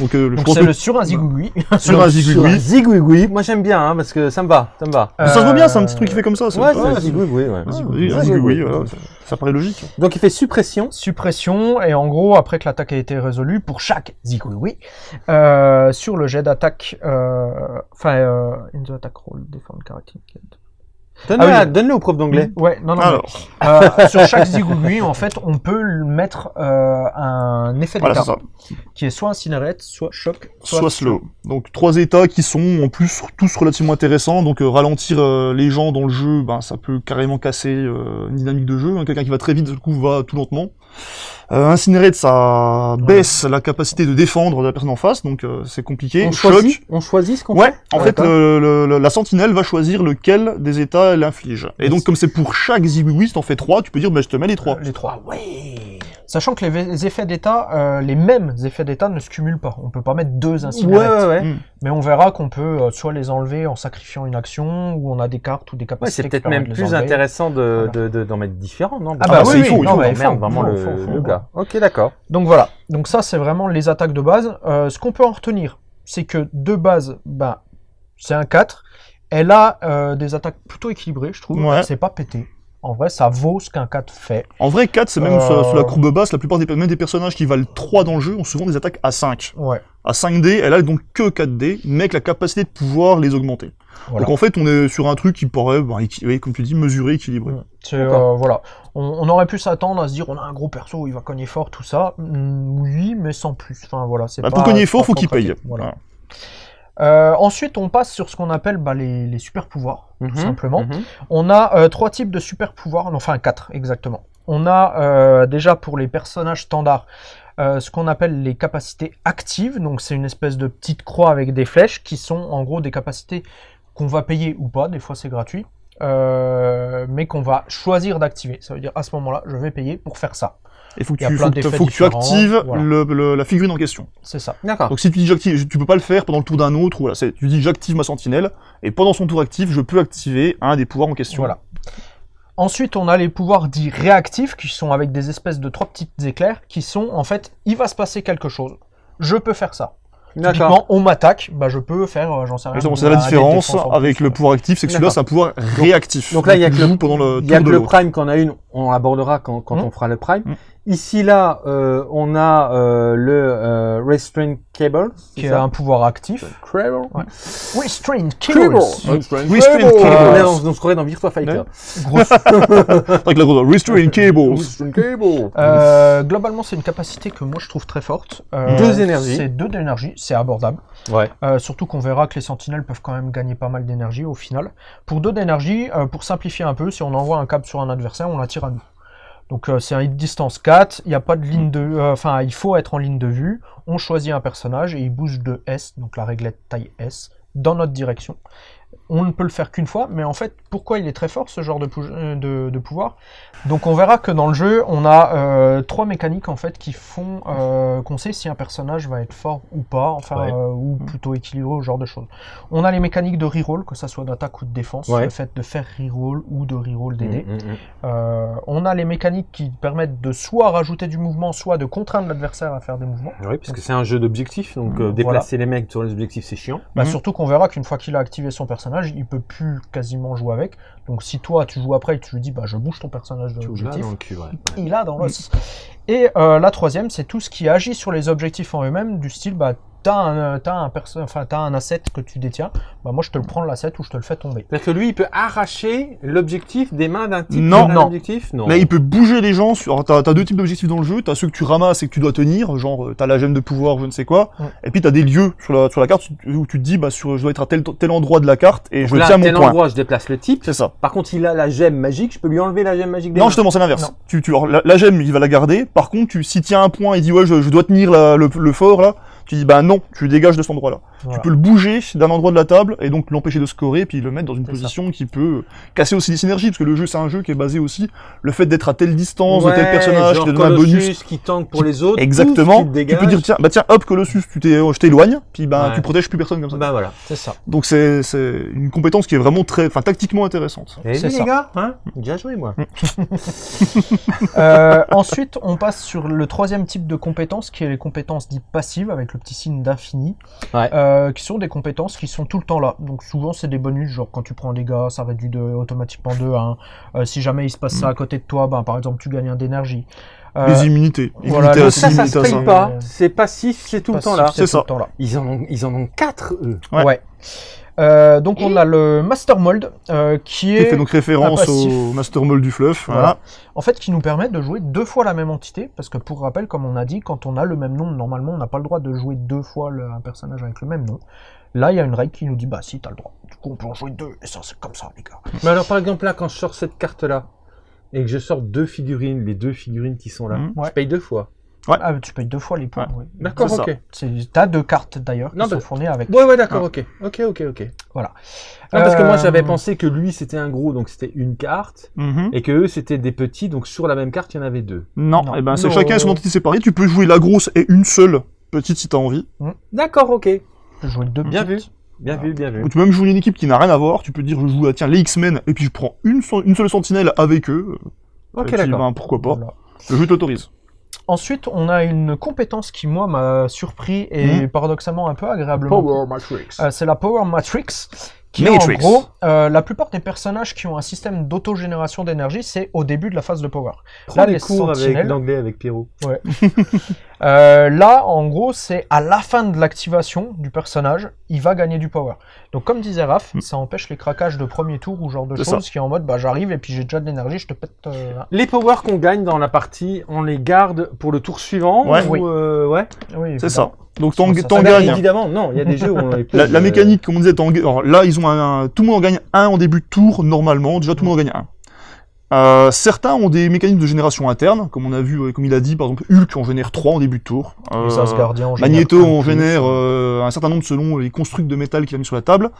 Donc, euh, c'est que le sur un Zigouigoui. [LAUGHS] sur un Sur un Zigouigoui. Zigouigoui, moi j'aime bien hein, parce que ça me va, ça me va. Ça se voit bien, c'est un petit truc qui fait comme ça. Ouais, un Zigouigoui, ouais. un Zigouigoui, un ça paraît logique. Donc il fait suppression. suppression, et en gros, après que l'attaque a été résolue, pour chaque Zigouigoui, euh, sur le jet d'attaque, euh, enfin, euh, in the attack roll, defend character. Donne-le Ah oui. donne-le au prof d'anglais. Ouais, non, non, Alors, mais, euh, sur chaque Zigouigoui, en fait, on peut mettre euh, un effet voilà, d'état, ça. qui est soit incinérate, soit choc, soit, Soit slow. Donc trois états qui sont en plus tous relativement intéressants. Donc euh, ralentir euh, les gens dans le jeu, ben, ça peut carrément casser euh, une dynamique de jeu. hein. Quelqu'un qui va très vite, du coup, va tout lentement. Euh, Incinerate, ça baisse la capacité de défendre de la personne en face, donc euh, c'est compliqué. On Choc, choisit, on choisit ce qu'on Ouais, fait. en Ah, fait, d'accord. le- le- le- la sentinelle va choisir lequel des états elle inflige. Et donc, comme c'est pour chaque si t'en fais trois, tu peux dire, bah, je te mets les trois. Euh, les trois. Ouais. Sachant que les, effets d'état, euh, les mêmes effets d'état ne se cumulent pas. On peut pas mettre deux Ouais, incinérates. ouais, ouais. Mm. Mais on verra qu'on peut euh, soit les enlever en sacrifiant une action, ou on a des cartes ou des Ouais, capacités. c'est peut-être même de les plus enlever. intéressant de, Voilà. de, de- d'en mettre différents, non? Ah bah bah oui, oui, il faut, il non, faut, mais il faut, merde, vraiment le, faut, le gars. Ok, d'accord. Donc voilà, donc ça c'est vraiment les attaques de base. Euh, ce qu'on peut en retenir, c'est que de base, bah, c'est un 4. Elle a euh, des attaques plutôt équilibrées, je trouve. Ouais. C'est pas pété. En vrai, ça vaut ce qu'un 4 fait. En vrai, 4, c'est même Euh. sur, sur la courbe basse, la plupart des, même des personnages qui valent 3 dans le jeu ont souvent des attaques à 5. Ouais. À 5D, elle a donc que 4D, mais avec la capacité de pouvoir les augmenter. Voilà. Donc en fait, on est sur un truc qui paraît, équi- oui, comme tu dis, mesuré, équilibré. Euh, voilà. On, on aurait pu s'attendre à se dire on a un gros perso, il va cogner fort, tout ça. Hmm, oui, mais sans plus. Enfin voilà, c'est Bah, pas- pour cogner fort, pas faut qu'il paye. Voilà. Voilà. Euh, ensuite, on passe sur ce qu'on appelle bah, les, les super pouvoirs, tout Mhm, simplement. mhm. On a euh, trois types de super pouvoirs, enfin quatre exactement. On a euh, déjà pour les personnages standards ce qu'on appelle les capacités actives, donc c'est une espèce de petite croix avec des flèches qui sont en gros des capacités qu'on va payer ou pas, des fois c'est gratuit, mais qu'on va choisir d'activer. Ça veut dire à ce moment-là, je vais payer pour faire ça. Il faut que tu, plein faut que, d'effets faut que tu différents, actives voilà. le- le- la figurine en question. C'est ça. D'accord. Donc si tu dis j'active, tu peux pas le faire pendant le tour d'un autre, ou voilà, tu dis j'active ma sentinelle, et pendant son tour actif, je peux activer un des pouvoirs en question. Voilà. Ensuite, on a les pouvoirs dits réactifs, qui sont avec des espèces de trois petites éclairs, qui sont en fait, il va se passer quelque chose. Je peux faire ça. D'accord. Typiquement, on m'attaque, bah je peux faire, euh, j'en sais rien. C'est la des différence avec plus, le pouvoir actif, c'est que celui-là c'est un pouvoir réactif. donc là, il y a que le- pendant le y a tour que de le. Prime qu'on a une, on l'abordera quand, quand Hmm. on fera le Prime. Hmm. Ici, là, euh, on a euh, le euh, Restraint Cable. Qui est ça un pouvoir actif. Cable. Ouais. Restrained Cable. Cables. Restraint Restraint Cable. Cable. On se croirait dans Virtua Fighter. Grosse- [LAUGHS] Avec la grosse restrain cables. Restraint Cable. Euh, globalement, c'est une capacité que moi je trouve très forte. Euh, Deux énergies. C'est deux d'énergie, c'est abordable. Ouais. Euh, surtout qu'on verra que les sentinelles peuvent quand même gagner pas mal d'énergie au final. Pour deux d'énergie, euh, pour simplifier un peu, si on envoie un câble sur un adversaire, on l'attire à nous. Donc euh, c'est un hit distance 4, il n'y a pas de ligne de... euh, Enfin, il faut être en ligne de vue. On choisit un personnage et il bouge de S, donc la réglette taille S, dans notre direction. On ne peut le faire qu'une fois, mais en fait, pourquoi il est très fort ce genre de, euh, de, de pouvoir? Donc on verra que dans le jeu, on a euh, trois mécaniques en fait qui font euh, qu'on sait si un personnage va être fort ou pas, enfin Ouais. euh, ou plutôt équilibré ou ce genre de choses. On a les mécaniques de reroll, que ça soit d'attaque ou de défense, Ouais. le fait de faire reroll ou de reroll des dés. Mm, mm, mm. On a les mécaniques qui permettent de soit rajouter du mouvement, soit de contraindre l'adversaire à faire des mouvements. Oui, parce que c'est un jeu d'objectifs, donc Voilà. déplacer les mecs sur les objectifs, c'est chiant. Bah. Surtout qu'on verra qu'une fois qu'il a activé son personnage, il peut plus quasiment jouer avec. Donc si toi tu joues après et tu lui dis bah je bouge ton personnage de l'objectif, ouais. il a dans l'os. Et euh, la troisième, c'est tout ce qui agit sur les objectifs en eux-mêmes, du style bah t'as un, euh, t'as un, perso- enfin, t'as un asset que tu détiens, bah moi je te le prends l'asset ou je te le fais tomber. C'est-à-dire que lui, il peut arracher l'objectif des mains d'un type Non. Non. objectif? Non. Là, il peut bouger les gens. Sur... T'as as deux types d'objectifs dans le jeu. T'as ceux que tu ramasses et que tu dois tenir, genre euh, t'as la gemme de pouvoir, je ne sais quoi. Et puis t'as des lieux sur la, sur la carte où tu te dis, bah, sur, je dois être à tel, tel endroit de la carte et Donc je là, tiens mon tel point. endroit, je déplace le type. C'est ça. Par contre, il a la gemme magique, je peux lui enlever la gemme magique des Non, mains. justement, c'est l'inverse. Non. Tu, tu, la, la gemme, il va la garder. Par contre, tu, si tient un point et dit, ouais, je, je dois tenir la- le, le fort, là, tu dis, bah non, tu le dégages de cet endroit-là. Voilà. Tu peux le bouger d'un endroit de la table et donc l'empêcher de scorer, puis le mettre dans une position qui peut casser aussi des synergies, parce que le jeu, c'est un jeu qui est basé aussi, le fait d'être à telle distance, Ouais, de tel personnage, genre qui te donne un Colossus bonus. qui tank pour les autres. Exactement. pouf, tu, te Tu peux dire, tiens, bah tiens, hop, Colossus, tu t'es, je t'éloigne, puis bah, Ouais. tu protèges plus personne comme ça. Bah voilà. C'est ça. Donc c'est, c'est une compétence qui est vraiment très, enfin, tactiquement intéressante. Et C'est les gars, hein? Bien joué, moi. [LAUGHS] Euh, ensuite, on passe sur le troisième type de compétences, qui est les compétences dites passives, avec le petit signe d'infini, Ouais. euh, qui sont des compétences qui sont tout le temps là. Donc souvent, c'est des bonus, genre quand tu prends des gars, ça réduit de, automatiquement de 1. Euh, si jamais il se passe ça à côté de toi, ben, par exemple, tu gagnes un d'énergie. Euh, Les immunités. voilà, Immunité à Ça, ça se à paye ça. pas. C'est passif, c'est tout le temps là. c'est ça. le temps là. Ils en ont, ils en ont quatre, eux. Ouais. Ouais. Euh, donc on a le Master Mold, euh, qui Qui est fait donc référence un passif. au Master Mold du Fluff. Voilà. Voilà. en fait qui nous permet de jouer deux fois la même entité, parce que pour rappel, comme on a dit, quand on a le même nom, normalement on n'a pas le droit de jouer deux fois le- un personnage avec le même nom. Là, il y a une règle qui nous dit, bah si, t'as le droit. Du coup, on peut en jouer deux, et ça, c'est comme ça, les gars. Mais alors, par exemple, là, quand je sors cette carte-là, et que je sors deux figurines, les deux figurines qui sont là, Mhm. je Ouais. paye deux fois. Ouais. Ah, tu payes deux fois les points, oui. D'accord, ok. C'est- T'as deux cartes, d'ailleurs, qui Non, sont bah- fournies avec. Ouais, ouais, d'accord, ok. Ok, ok, ok. Voilà. Non, parce que moi, Euh, j'avais pensé que lui, c'était un gros, donc c'était une carte, Mhm. et que eux, c'était des petits, donc sur la même carte, il y en avait deux. Non, Non. eh ben, c'est chacun son entité séparée. Tu peux jouer la grosse et une seule petite si t'as envie. D'accord, ok. Tu peux jouer deux Bien petites. Bien vu, bien vu. Ou tu peux même jouer une équipe qui n'a rien à voir. Tu peux dire, je joue à, tiens, les X-Men, et puis je prends une, seule sentinelle avec eux. Ok, d'accord. ben, pourquoi pas. Voilà. Le jeu t'autorise. Ensuite, on a une compétence qui, moi, m'a surpris et paradoxalement un peu agréablement. Matrix. Euh, c'est la Power Matrix. Qui Matrix. est en gros, euh, la plupart des personnages qui ont un système d'autogénération d'énergie, c'est au début de la phase de Power. Prends là, les cours avec sentinelles- l'anglais avec Pierrot. [LAUGHS] Euh, là, en gros, c'est à la fin de l'activation du personnage, il va gagner du power. Donc, comme disait Raph, Mm. ça empêche les craquages de premier tour ou genre de choses qui est en mode, bah j'arrive et puis j'ai déjà de l'énergie, je te pète. euh. Les powers qu'on gagne dans la partie, on les garde pour le tour suivant Ouais. ou, Oui. euh, ouais. Oui, C'est ça. Donc t'en Ah ben, gagnes. évidemment, non, il y a des jeux où on [LAUGHS] les La, pose, la euh, mécanique, comme on disait, alors là, ils ont un, un- tout le monde en gagne un en début de tour, normalement. Déjà, tout le monde en gagne un. Euh, certains ont des mécanismes de génération interne, comme on a vu, euh, comme il a dit, par exemple Hulk en génère 3 en début de tour. Euh, Asgardiens en génèrent Magneto en plus. génère euh, un certain nombre selon les constructs de métal qu'il a mis sur la table.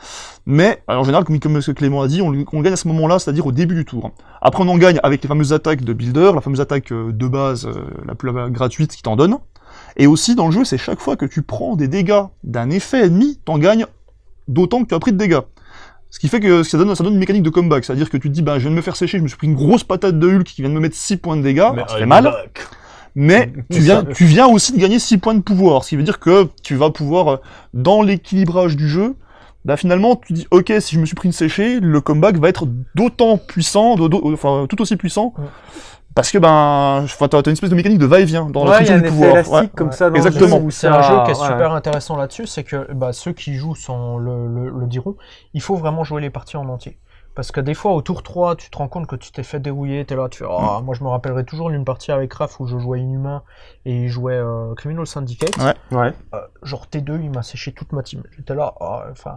Mais alors, en général, comme, Clément a dit, on, on gagne à ce moment-là, c'est-à-dire au début du tour. Après, on en gagne avec les fameuses attaques de builder, la fameuse attaque euh, de base, euh, la plus la- gratuite qui t'en donne. Et aussi, dans le jeu, c'est chaque fois que tu prends des dégâts d'un effet ennemi, t'en gagnes d'autant que tu as pris de dégâts. Ce qui fait que ça donne, ça donne une mécanique de comeback, c'est-à-dire que tu te dis, bah, je viens de me faire sécher, je me suis pris une grosse patate de Hulk qui vient de me mettre 6 points de dégâts, alors, ça fait mal, mais [LAUGHS] tu viens, tu viens aussi de gagner 6 points de pouvoir, ce qui veut dire que tu vas pouvoir, euh, dans l'équilibrage du jeu, bah finalement, tu dis, ok, si je me suis pris une séchée, le comeback va être d'autant puissant, enfin, tout aussi puissant, Ouais. Parce que ben, t'as t'as une espèce de mécanique de va-et-vient dans la Ouais, il y a fonction un du effet pouvoir. élastique Ouais. comme ça dans Exactement. le jeu où C'est un jeu qui est ouais. super intéressant là-dessus, c'est que bah, ceux qui jouent sans le, le, le diront, il faut vraiment jouer les parties en entier. Parce que des fois, au tour 3, tu te rends compte que tu t'es fait dérouiller, t'es là, tu fais Ah, Moi, je me rappellerai toujours d'une partie avec Raph où je jouais Inhumain et il jouait euh, Criminal Syndicate. Ouais. Ouais. Euh, genre T2, il m'a séché toute ma team. J'étais là, ah, enfin,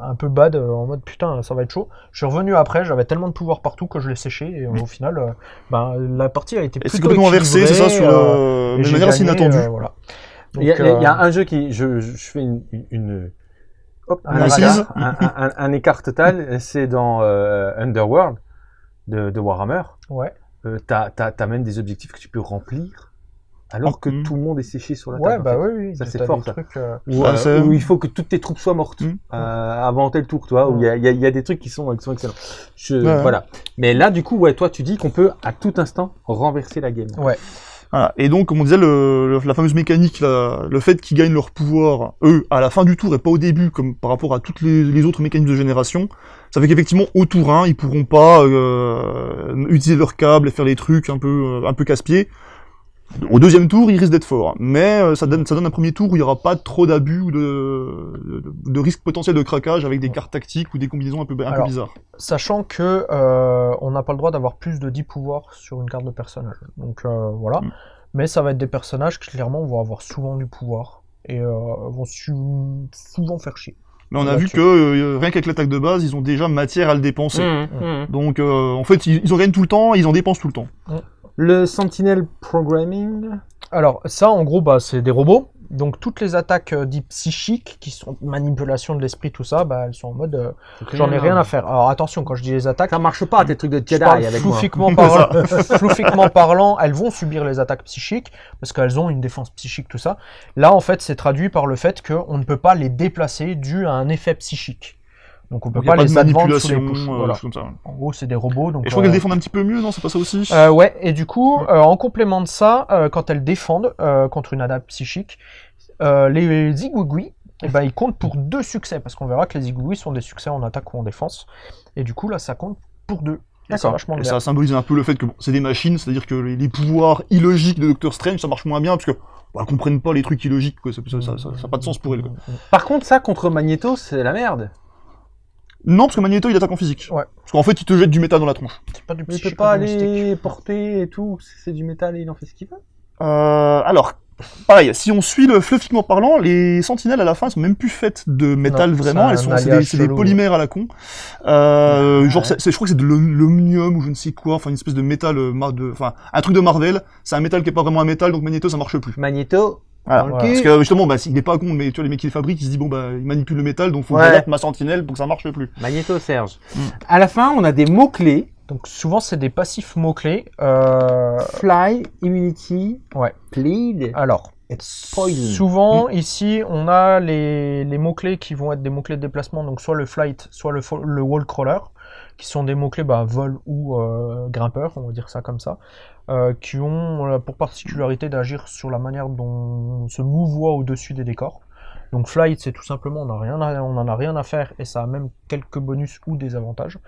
un peu bad, euh, en mode putain, ça va être chaud. Je suis revenu après, j'avais tellement de pouvoir partout que je l'ai séché et euh, au final, euh, ben, la partie a été plutôt c'est complètement inversé, c'est ça, sur le... euh, manière inattendue. euh, voilà. Il y, a, y un jeu qui, je, je, je fais une, une hop, Un écart, un, un- un- un écart total, c'est dans euh, Underworld de, de Warhammer. Ouais. Euh, t'as, même des objectifs que tu peux remplir alors que Mhm. tout le monde est séché sur la Ouais, table. bah en fait. oui, oui. Ça, c'est fort, ça. trucs, euh, Où, Ah, euh, c'est- où il faut que toutes tes troupes soient mortes Mhm. euh, avant tel tour, toi, où il y a, il y, a, y a des trucs qui sont, qui sont excellents. Je, Ouais. Voilà. Mais là, du coup, ouais, toi, tu dis qu'on peut à tout instant renverser la game. Ouais. Et donc, comme on disait, le, la fameuse mécanique, le fait qu'ils gagnent leur pouvoir, eux, à la fin du tour et pas au début, comme par rapport à toutes les, autres mécanismes de génération, ça fait qu'effectivement, au tour 1, ils pourront pas euh, utiliser leur câble et faire les trucs un peu, euh, un peu casse-pied. Au deuxième tour, ils risquent d'être forts. Mais euh, ça, donne, ça donne un premier tour où il n'y aura pas trop d'abus ou de, de, de risque potentiel de craquage avec des cartes tactiques ou des combinaisons un peu, un peu Alors, bizarres. Sachant que euh, on n'a pas le droit d'avoir plus de 10 pouvoirs sur une carte de personnage. Donc euh, voilà. Mm. Mais ça va être des personnages qui clairement vont avoir souvent du pouvoir et euh, vont souvent faire chier. Mais on a vu que euh, rien qu'avec l'attaque de base, ils ont déjà matière à le dépenser. Mhm, mhm. Donc euh, en fait, ils, ils en gagnent tout le temps, et ils en dépensent tout le temps. Le Sentinel Programming. Alors ça, en gros, bah, c'est des robots. Donc toutes les attaques euh, dites psychiques, qui sont manipulation de l'esprit, tout ça, bah, elles sont en mode euh, j'en ai rien à faire. Alors attention, quand je dis les attaques, Ça marche pas, tes trucs de Je Jedi avec moi. floofiquement [LAUGHS] parlant, [LAUGHS] parlant, elles vont subir les attaques psychiques parce qu'elles ont une défense psychique, tout ça. Là, en fait, c'est traduit par le fait qu'on ne peut pas les déplacer dû à un effet psychique. Donc, on peut Donc, il pas, les sous push. euh, Voilà. choses comme ça. En gros, c'est des robots. Donc, Et je crois euh, qu'elles défendent un petit peu mieux, non C'est pas ça aussi? Euh, ouais, et du coup, euh, en complément de ça, euh, quand elles défendent euh, contre une attaque psychique, euh, les zigouigouis, eh ben, ils comptent pour deux succès, parce qu'on verra que les zigouigouis sont des succès en attaque ou en défense. Et du coup, là, ça compte pour deux. Et D'accord. Et ça symbolise un peu le fait que bon, c'est des machines, c'est-à-dire que les, les pouvoirs illogiques de Doctor Strange, ça marche moins bien, parce que bah, comprennent pas les trucs illogiques, quoi. Ça, ça, ça, ça- ça a pas de sens pour elles. quoi. Par contre, ça, contre Magneto, c'est la merde. Non, parce que Magneto, il attaque en physique. Ouais. Parce qu'en fait, il te jette du métal dans la tronche. C'est pas du Il peut pas aller porter et tout. C'est du métal et il en fait ce qu'il veut. Euh, alors, pareil, si on suit le fluffiquement parlant, les sentinelles à la fin elles sont même plus faites de métal Non, vraiment, elles sont c'est des, polymères à la con. Euh, Ouais. genre, c'est- c'est- je crois que c'est de l'om- l'omnium ou je ne sais quoi, enfin une espèce de métal, euh, enfin un truc de Marvel. C'est un métal qui est pas vraiment un métal, donc Magneto ça marche plus. Magneto. Voilà. Parce que justement, bah, il est pas con, mais tu vois les mecs qui le fabriquent, ils se disent bon bah il manipule le métal, donc faut que Ouais. j'adapte ma sentinelle pour que ça marche plus. Magneto Serge. Mm. À la fin, on a des mots-clés. Donc souvent c'est des passifs mots-clés. Euh, Fly, Immunity, Ouais. Bleed, Alors, souvent ici on a les, les mots-clés qui vont être des mots-clés de déplacement, donc soit le flight, soit le wall crawler, qui sont des mots-clés bah, vol ou euh, grimpeur, on va dire ça comme ça, euh, qui ont pour particularité d'agir sur la manière dont on se mouvoie au-dessus des décors. Donc flight, c'est tout simplement, on n'en a rien à faire et ça a même quelques bonus ou des avantages.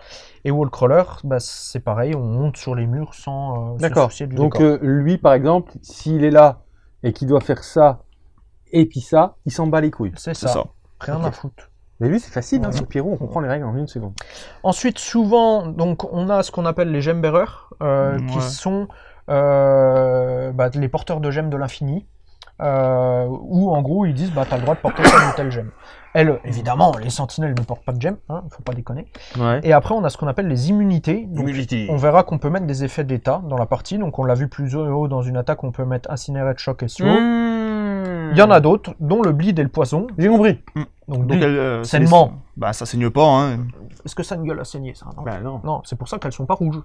Et wall crawler, bah, c'est pareil, on monte sur les murs sans euh, se D'accord. soucier du Donc décor. euh, lui, par exemple, s'il est là et qu'il doit faire ça et puis ça, il s'en bat les couilles. c'est C'est ça, ça. rien à foutre. Mais lui, c'est facile, hein, Ouais. sur Pierrot, on comprend les règles en une seconde. Ensuite, souvent, donc, on a ce qu'on appelle les gemmes bearers, euh, qui sont euh, bah, les porteurs de gemmes de l'infini. euh, où en gros ils disent bah t'as le droit de porter tel ou tel gemme. Elle, évidemment, les sentinelles ne portent pas de gemme, hein, faut pas déconner. Ouais. Et après on a ce qu'on appelle les immunités. Donc, on verra qu'on peut mettre des effets d'état dans la partie, donc on l'a vu plus haut dans une attaque, on peut mettre incinérate, choc et slow. Mmh. Il y en a d'autres, dont le bleed et le poison. J'ai compris. Donc, Donc, elle, euh, les- Bah, ça saigne pas, hein. Est-ce que ça a une gueule à saigner ça non? Bah non. Non, c'est pour ça qu'elles sont pas rouges.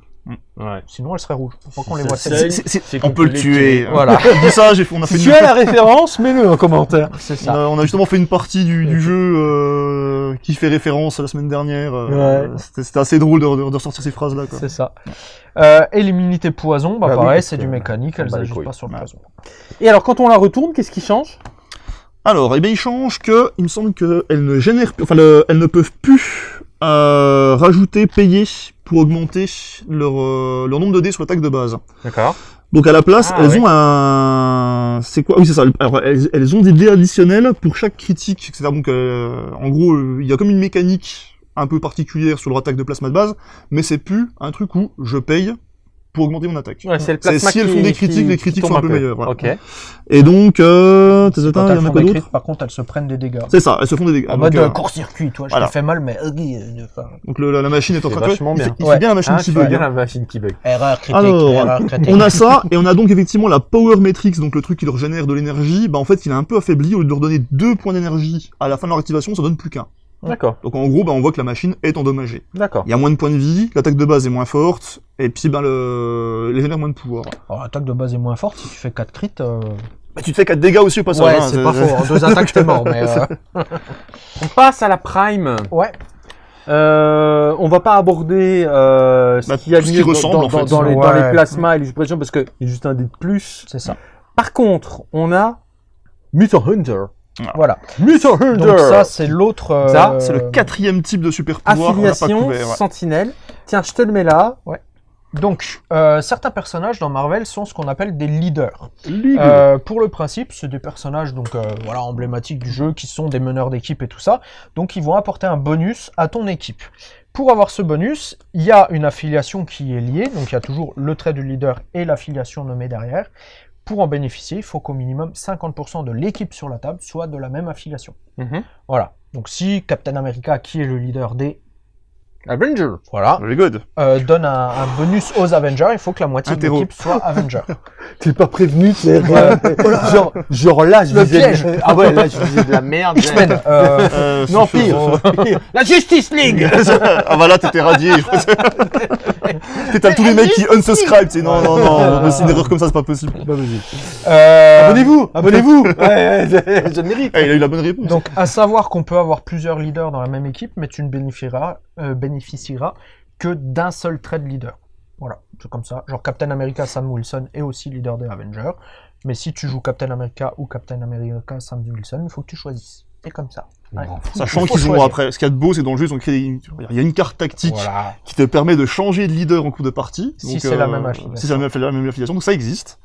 Ouais. Sinon elles seraient rouges. Faut qu'on les voit saigne. C'est- c'est- c'est on peut le tuer. tuer. Voilà. [LAUGHS] On dit ça, j'ai fait, on a fait Si une, tu as la référence, mets-le en commentaire. [LAUGHS] On ça. a, on a justement fait une partie du, du jeu euh, qui fait référence à la semaine dernière. euh, Ouais. C'était c'était assez drôle de, de, de ressortir ces phrases-là. C'est ça. Euh, et l'immunité poison, bah, Bah pareil, c'est du euh, mécanique, elles bat les agissent couilles. pas sur le poison. Et alors, quand on la retourne, qu'est-ce qui change? Alors, eh bien, il change que, il me semble qu'elles ne génèrent, enfin, le- elles ne peuvent plus euh, rajouter, payer pour augmenter leur, euh, leur nombre de dés sur l'attaque de base. D'accord. Donc à la place, Ah, elles ont un, c'est quoi? Oui, c'est ça. Alors, elles, elles ont des dés additionnels pour chaque critique, etc. Donc, euh, en gros, il y a comme une mécanique un peu particulière sur leur attaque de plasma de base, mais c'est plus un truc où je paye pour augmenter mon attaque. Ouais, c'est le C'est plasma si elles font des qui- critiques, les qui critiques tombe sont un peu meilleures, voilà. Ok. Et donc, euh, il y en a par contre, elles se prennent des dégâts. C'est ça, elles se font des dégâts. En Donc, mode euh, euh, court-circuit, toi, je voilà. te fais mal, mais... euh, euh, donc le- la, la machine est en train de vachement il fait, bien. il Ouais. fait bien la machine Hein, qui bug. hein. la machine qui bug. Erreur critique, Alors, erreur critique. On a ça, et on a donc effectivement la Power Matrix, donc le truc qui leur génère de l'énergie. Bah en fait, il est un peu affaibli. Au lieu de leur donner deux points d'énergie à la fin de leur activation, ça donne plus qu'un. D'accord. Donc en gros, bah, on voit que la machine est endommagée. D'accord. Il y a moins de points de vie, l'attaque de base est moins forte, et puis ben le... les génère moins de pouvoir. Alors, l'attaque de base est moins forte, si tu fais 4 crits... euh, Bah, tu te fais 4 dégâts aussi au passage. Ouais, hein, c'est pas faux, en deux attaques t'es mort, mais... [LAUGHS] euh, On passe à la prime. Ouais, Euh, on va pas aborder euh, ce Bah, qu'il y a de mieux dans, en fait. dans les, dans Ouais. les plasmas et les suppressions parce que il y a juste un dé de plus. c'est ça. Par contre, on a Mutant Hunter. Voilà. Mutant Hunter. Donc ça, c'est l'autre... euh, Ça, C'est le quatrième type de super pouvoir. affiliation couvert, ouais. sentinelle. Tiens, je te le mets là. Donc, euh, certains personnages dans Marvel sont ce qu'on appelle des leaders. Euh, pour le principe, c'est des personnages donc euh, voilà emblématiques du jeu qui sont des meneurs d'équipe et tout ça. Donc ils vont apporter un bonus à ton équipe. Pour avoir ce bonus, il y a une affiliation qui est liée, donc il y a toujours le trait du leader et l'affiliation nommée derrière. Pour en bénéficier, il faut qu'au minimum 50% de l'équipe sur la table soit de la même affiliation. Mhm. Voilà. Donc si Captain America, qui est le leader des Avenger. voilà, Very good. euh, donne un, un bonus aux Avengers, il faut que la moitié de Interro. l'équipe soit Avenger. [LAUGHS] T'es pas prévenu, c'est [LAUGHS] genre, genre là, je Le disais piège. ah ouais, là, je disais de la merde. X-Men. euh, Euh, Non, pire. [LAUGHS] La Justice League. ah bah là, t'étais radié. T'as tous les mecs qui unsubscribe. sais, Non, non, non. C'est une erreur comme ça, c'est pas possible. euh, Abonnez-vous, abonnez-vous. Ouais, ouais, je mérite. Eh, il a eu la bonne réponse. Donc, à savoir qu'on peut avoir plusieurs leaders dans la même équipe, mais tu ne bénéficieras, euh, bénéficieras que d'un seul trait de leader. Voilà, c'est comme ça. Genre Captain America, Sam Wilson est aussi leader des Avengers. Mais si tu joues Captain America ou Captain America, Sam Wilson, il faut que tu choisisses. C'est comme ça. Ouais. Sachant qu'ils ont après, ce qu'il y a de beau, c'est dans le jeu, ils ont créé, une- il y a une carte tactique Voilà. qui te permet de changer de leader en cours de partie. Si c'est la même affiliation. Si c'est la même, la même affiliation, donc ça existe.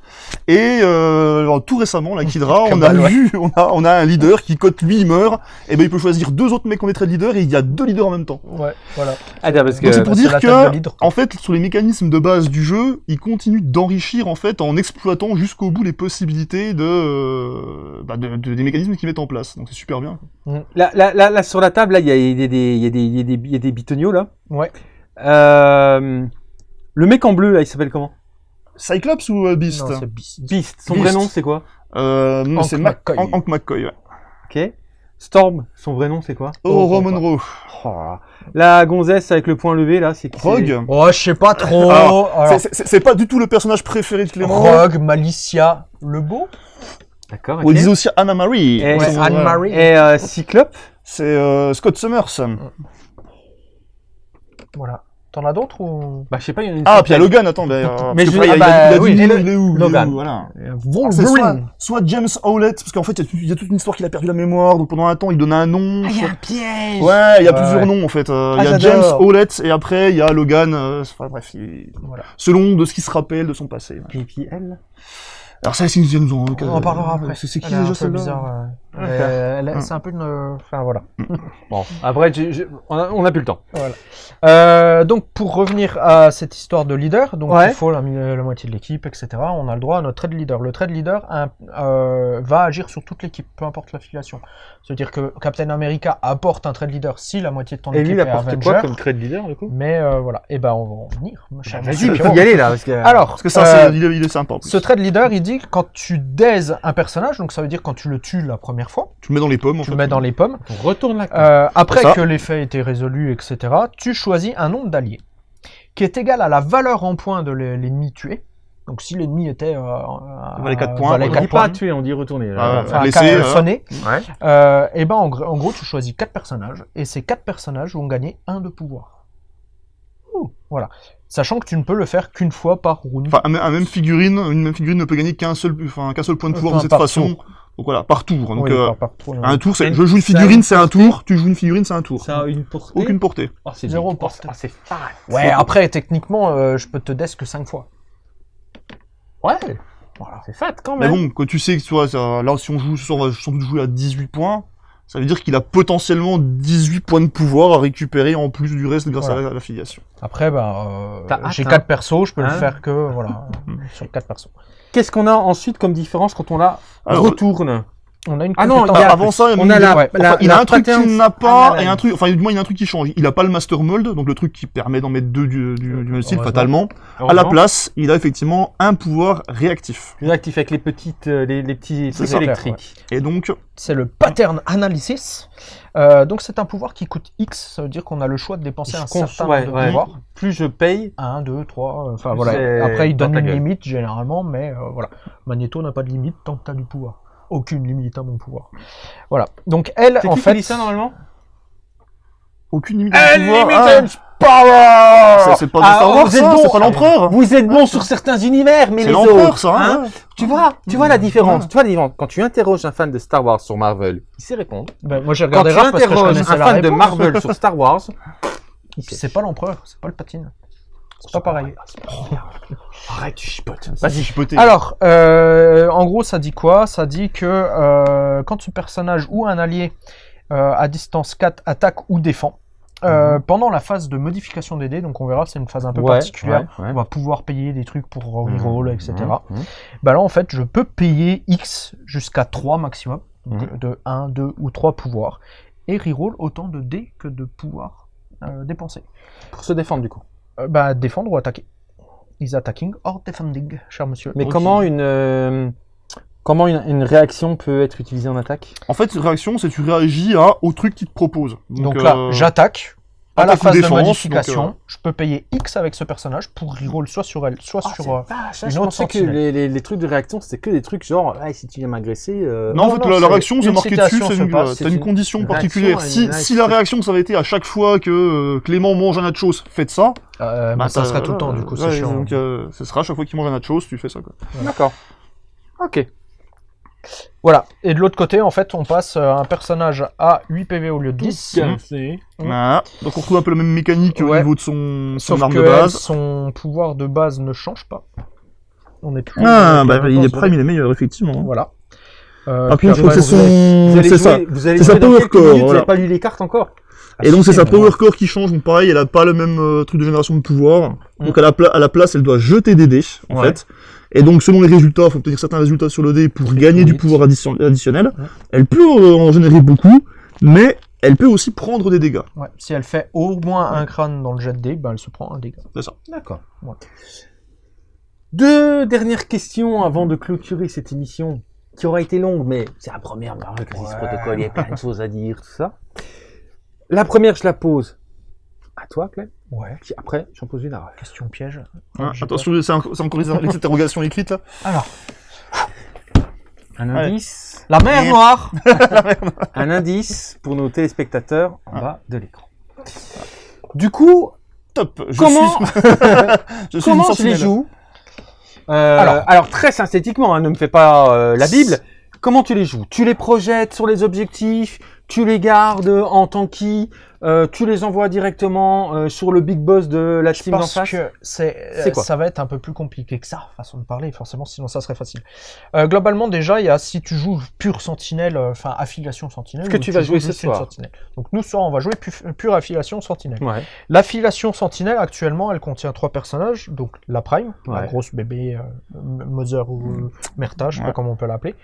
Et euh, alors, tout récemment, la Kidra, on a ouais. vu, on a, on a un leader qui, quand lui il meurt, et ben il peut choisir deux autres mecs qu'on est très leader et il y a deux leaders en même temps. Ouais, voilà. Attends, parce que Donc c'est pour dire de que, leader. en fait, sur les mécanismes de base du jeu, il continue d'enrichir en fait en exploitant jusqu'au bout les possibilités de, euh, bah, de- de- des mécanismes qu'ils mettent en place. Donc c'est super bien. Là, là, là, là, sur la table, là, il y a, y des, il y a des, il y a des, il y a des bitonios là. Ouais. Euh, le mec en bleu là, il s'appelle comment? Cyclops ou euh, Beast? Non, Beast. Beast. Son Beast. vrai nom c'est quoi? Euh, c'est Mac- McCoy. Hank- Hank McCoy. ouais. Ok. Storm. Son vrai nom c'est quoi? Oh, Oh. Oh là. La gonzesse avec le point levé là, c'est qui? Rogue. Oh, je sais pas trop. Alors, Alors, c'est pas du tout le personnage préféré de Clément. Rogue, Malicia, le beau? D'accord. On disait aussi Anna Marie. Et- Ouais, Son- Anne-Marie. Et euh, Cyclope. C'est euh, Scott Summers. Voilà. T'en as d'autres ou Bah je sais pas, il y en a une Ah, puis il y a. Logan, attends. Mais, euh, je- il ah il bah, oui, est où, il est Logan. où, voilà. Soit, soit James Howlett, parce qu'en fait, il y a- il y, a toute une histoire qu'il a perdu la mémoire, donc pendant un temps, il donnait un nom. Ah, il y a un piège. Ouais, il y a Ouais. plusieurs noms en fait. Euh, Ah, il y a James. Howlett et après il y a Logan. euh, enfin bref, il- Voilà. selon de ce qu'il se rappelle de son passé. Et puis elle. Alors ça, c'est nous en. On en parlera après. C'est c'est qui déjà celle-là euh. Euh, elle- C'est un peu une... Enfin, voilà. [LAUGHS] Bon, après, j'ai- j'ai- on a, on a plus le temps. Euh, donc pour revenir à cette histoire de leader, donc Ouais. il faut la, la moitié de l'équipe, etc. On a le droit à notre trade leader. Le trade leader hein, euh, va agir sur toute l'équipe, peu importe l'affiliation. C'est-à-dire que Captain America apporte un trade leader si la moitié de ton Et équipe lui, il est apporte Avenger. quoi comme trade leader, du coup? Mais euh, voilà, et ben on va en venir. cher Vas-y, il faut y aller là. Parce que... Alors, Parce que ça, euh, c'est- est, est sympa. en plus. ce trade leader, il dit que quand tu daises un personnage, donc ça veut dire quand tu le tues la première fois, Tu le mets dans les pommes. en tu fait. le mets dans les pommes. on retourne la carte. Euh, après que aient été résolus, etc., tu choisis un nombre d'alliés qui est égal à la valeur en points de l'e- l'ennemi tué. Donc si l'ennemi était... Euh, euh, valait quatre points, valait on voilà. dit quatre pas points, tuer, on dit retourner. Ah, enfin, blessé, ca- euh, sonné, Ouais. euh, et ben en, en gros tu choisis quatre personnages et ces quatre personnages vont gagner un de pouvoir. Ouh, Voilà. Sachant que tu ne peux le faire qu'une fois par round. Enfin, un, un même figurine, une même figurine ne peut gagner qu'un seul, enfin, qu'un seul point de pouvoir Enfin, de cette façon. tour. Donc voilà, par tour. Donc Oui, euh, par- par tour, un tour, c'est, je joue une figurine, c'est un tour. Tu joues une figurine, c'est un tour. Ça a une portée. Aucune portée. Oh, c'est Zéro portée. Ah, c'est fat. Ouais, après techniquement euh, je peux te desk que 5 fois. Ouais. Voilà. C'est fat quand Mais même. bon, quand tu sais que tu vois, ça- là, si on joue on va sans doute jouer à 18 points. Ça veut dire qu'il a potentiellement 18 points de pouvoir à récupérer en plus du reste grâce Voilà. à l'affiliation. Après, bah, euh, j'ai hein. 4 persos, je peux le Hein faire que voilà, [LAUGHS] sur 4 persos. Qu'est-ce qu'on a ensuite comme différence quand on la Alors, retourne? On a une Ah non, a- avant ça, il y a on a la, ouais, la- Enfin, il la a un truc qu'il n'a pas, et un truc, enfin, du moins, il y a un truc qui change. Il a pas le Master Mold, donc le truc qui permet d'en mettre deux du, du, du même style, fatalement. À la place, il a effectivement un pouvoir réactif. Plus actif avec les petites, euh, les, les petits trucs électriques. Et donc, C'est le pattern analysis. Euh, donc c'est un pouvoir qui coûte X, ça veut dire qu'on a le choix de dépenser Je un certain ouais, nombre de ouais. pouvoirs. Plus je paye, 1, 2, 3, enfin voilà. Après il donne une gueule. limite généralement, mais euh, voilà. Magneto n'a pas de limite tant que tu as du pouvoir. Aucune limite à mon pouvoir. Voilà. Donc elle, en qui fait... qui dit ça normalement aucune limite pouvoir. Unlimited Ah, power ça, c'est pas Ah, Star Wars, bon. pas l'empereur. Vous êtes bon sur certains univers, mais C'est les l'empereur, autres, ça, hein hein. Tu vois, tu vois la différence. Ouais. Tu vois la différence. Quand tu interroges un fan de Star Wars sur Marvel, il sait répondre. Ben, moi j'ai Quand tu interroges un fan de. Marvel sur Star Wars. C'est pas l'empereur, c'est pas le patine. C'est pas pareil. Arrête, tu chipotes. Vas-y, chipoter. Alors, euh, en gros, ça dit quoi? Ça dit que euh, quand ce personnage ou un allié euh, à distance 4 attaque ou défend, euh, pendant la phase de modification des dés, donc on verra, c'est une phase un peu Mhm. Ouais, particulière, ouais, ouais. on va pouvoir payer des trucs pour reroll, etc. Mhm, mhm. Bah là, en fait, je peux payer X jusqu'à 3 maximum, donc Mhm. de 1, 2 ou 3 pouvoirs, et reroll autant de dés que de pouvoirs euh, dépensés. Pour se défendre du coup. Euh, bah, défendre ou attaquer. Is attacking or defending, cher monsieur. Mais comment une euh, comment une, une réaction peut être utilisée en attaque? En fait, réaction, c'est tu réagis à, au truc qu'il te propose. Donc, là, euh, j'attaque. À la phase de modification, donc, euh, je peux payer X avec ce personnage pour reroll soit sur elle, soit sur. euh, je une autre pensais que les, les, les trucs de réaction, c'était que des trucs genre, ah, si tu viens m'agresser. euh, Non, en fait, non, la, la réaction, c'est marqué dessus, c'est se une, passe, t'as c'est une une condition particulière. Si, si la réaction, ça avait été à chaque fois que euh, Clément mange un nachos, faites ça. euh, bah, ça serait tout le temps, du coup, c'est chiant. Donc, euh, ce sera à chaque fois qu'il mange un nachos, tu fais ça, quoi. D'accord. Ok. Voilà. Et de l'autre côté, en fait, on passe euh, un personnage à 8 PV au lieu de 10. Cassé. Mhm. Voilà. Donc, on retrouve un peu la même mécanique au niveau de son, son Sauf arme que de elle, base. son pouvoir de base ne change pas. On est toujours. Ah, bah, il est prime, il est meilleur, effectivement. Voilà. Euh, Après, puis je crois que après, c'est son... Ça. C'est sa power core, minutes, Vous n'avez pas lu les cartes encore Et donc, c'est sa Ah, power core qui change. Donc, pareil, elle a pas le même euh, truc de génération de pouvoir. Donc, à la, pla- à la place, elle doit jeter des dés, en Ouais. fait. Et donc, selon les résultats, faut obtenir certains résultats sur le dé pour gagner du vite. pouvoir addition- additionnel. Ouais. Elle peut euh, en générer beaucoup, mais elle peut aussi prendre des dégâts. Ouais, si elle fait au moins un crâne dans le jet de dés, bah, elle se prend un dégât. D'accord. Ouais. Deux dernières questions avant de clôturer cette émission qui aura été longue, mais c'est la première Marvel Crisis Ouais. Protocol, il y a plein de [LAUGHS] choses à dire, tout ça. La première, je la pose à toi, Clem. Ouais. Puis après, j'en pose une à. Question piège. Attention, c'est encore les, [LAUGHS] [LAUGHS] interrogations écrites, là. Alors, Un Ouais. indice, [LAUGHS] la mer noire. un indice pour nos téléspectateurs en bas de l'écran. Du coup, Top. Je comment, suis, je suis comment je les joue Euh, Alors. alors, très synthétiquement, hein, ne me fais pas euh, la Bible. Comment tu les joues? Tu les projettes sur les objectifs? Tu les gardes en tanky, euh, tu les envoies directement euh, sur le big boss de la Je team d'en face. que c'est, quoi ça va être un peu plus compliqué que ça, façon de parler, forcément, sinon ça serait facile. Euh, globalement, déjà, il y a si tu joues pure sentinelle, euh, enfin affiliation sentinelle. Ce que ou tu vas jouer ce soir. sentinelle. Donc nous, ce soir, on va jouer pu- pure affiliation sentinelle. Ouais. L'affiliation sentinelle, actuellement, elle contient trois personnages. Donc la Prime, la Ouais. grosse bébé, euh, Mother ou euh, Merta, je sais pas comment on peut l'appeler.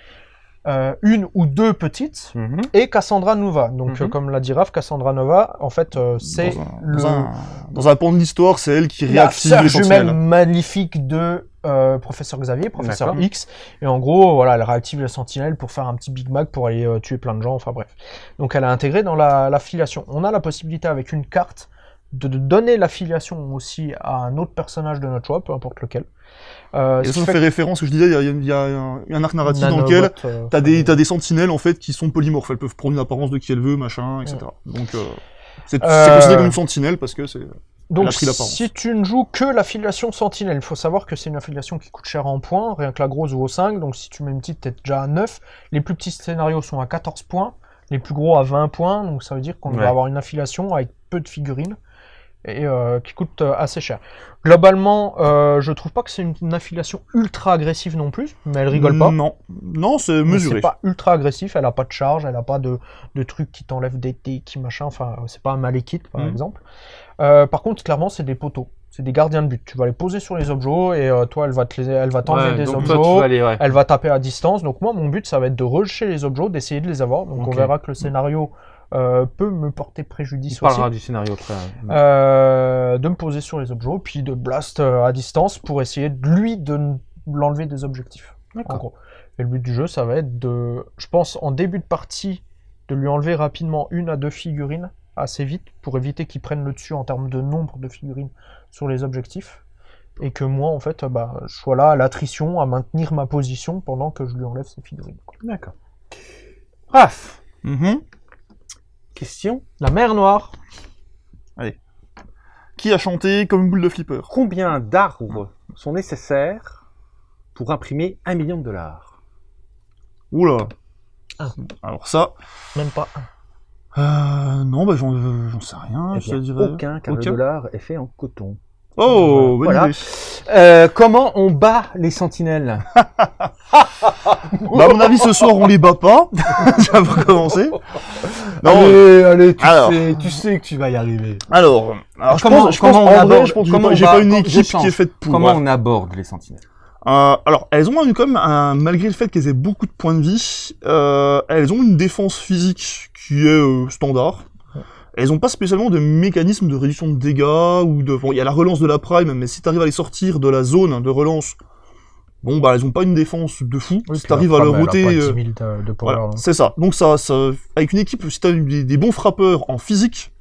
Euh, une ou deux petites. Mhm. Et Cassandra Nova. Donc, Mhm. euh, comme l'a dit Raph, Cassandra Nova, en fait, euh, c'est dans, un, le, dans, un, dans un pan de l'histoire, c'est elle qui la réactive les jumelle maléfique de euh, Professeur Xavier, Professeur. X. Et en gros, voilà, elle réactive les sentinelles pour faire un petit Big Mac pour aller euh, tuer plein de gens, enfin bref. Donc elle a intégré dans la- l'affiliation. On a la possibilité avec une carte de, de donner l'affiliation aussi à un autre personnage de notre choix, peu importe lequel. Euh, Et ça, fait fait référence, je disais, il y a, il y a un, arc narratif dans lequel euh, t'as des, sentinelles en fait qui sont polymorphes. Elles peuvent prendre une apparence de qui elle veut, machin, etc. Donc euh, c'est Euh, c'est considéré comme une sentinelle parce que c'est. Donc, si tu ne joues que l'affiliation Sentinelle, il faut savoir que c'est une affiliation qui coûte cher en points, rien que la grosse vaut 5, donc si tu mets une petite, t'es déjà à 9. Les plus petits scénarios sont à 14 points, les plus gros à 20 points, donc ça veut dire qu'on Ouais. va avoir une affiliation avec peu de figurines et euh, qui coûte euh, assez cher. Globalement, euh, je trouve pas que c'est une, affiliation ultra agressive non plus, mais elle rigole pas. Non, non, c'est mesuré. C'est pas ultra agressif, elle a pas de charge, elle a pas de, de trucs qui t'enlèvent des dés, qui machin, enfin, c'est pas un Malekith par Mhm. exemple. Euh, par contre, clairement, c'est des poteaux, c'est des gardiens de but. Tu vas les poser sur les objets et toi, elle va te t'enlever Ouais, des objets. ouais. Elle va taper à distance. Donc moi, mon but, ça va être de rusher les objets, d'essayer de les avoir. Donc on verra que le scénario euh, peut me porter préjudice aussi. parlera du scénario après. Euh, de me poser sur les objets, puis de blast euh, à distance pour essayer de lui de l'enlever des objectifs. En gros. Et le but du jeu, ça va être de, je pense, en début de partie, de lui enlever rapidement une à deux figurines assez vite pour éviter qu'il prenne le dessus en termes de nombre de figurines sur les objectifs. Et que moi, en fait, bah, je sois là à l'attrition, à maintenir ma position pendant que je lui enlève ses figurines. D'accord. Raph, Mhm. Question. La mer noire. Qui a chanté comme une boule de flipper? Combien d'arbres sont nécessaires pour imprimer un million de dollars? Oula. Un. Alors ça, Même pas un. euh, non, bah j'en euh, j'en sais rien. Eh je bien, dirais. Aucun, car Aucun. le dollar est fait en coton. Oh, bonne Voilà. idée. Euh, comment on bat les sentinelles [LAUGHS] Bah, à mon avis, ce soir, on les bat pas. [LAUGHS] Ça va commencer. Non, allez, allez, tu, Alors. sais, tu sais que tu vas y arriver. alors, alors je comment- pense, je comment pense, on en vrai, aborde- je pense que j'ai pas- une équipe qui est faite pour. Comment ouais. on aborde les sentinelles Euh, alors, elles ont quand même, un, malgré le fait qu'elles aient beaucoup de points de vie, euh, elles ont une défense physique qui est euh, standard. Elles ont pas spécialement de mécanisme de réduction de dégâts ou de. Bon, il y a la relance de la prime, mais si t'arrives à les sortir de la zone de relance, bon bah elles ont pas une défense de fou. si t'arrives à leur ôter. euh, voilà, hein. c'est ça. Donc ça, ça, avec une équipe, si t'as des, des bons frappeurs en physique,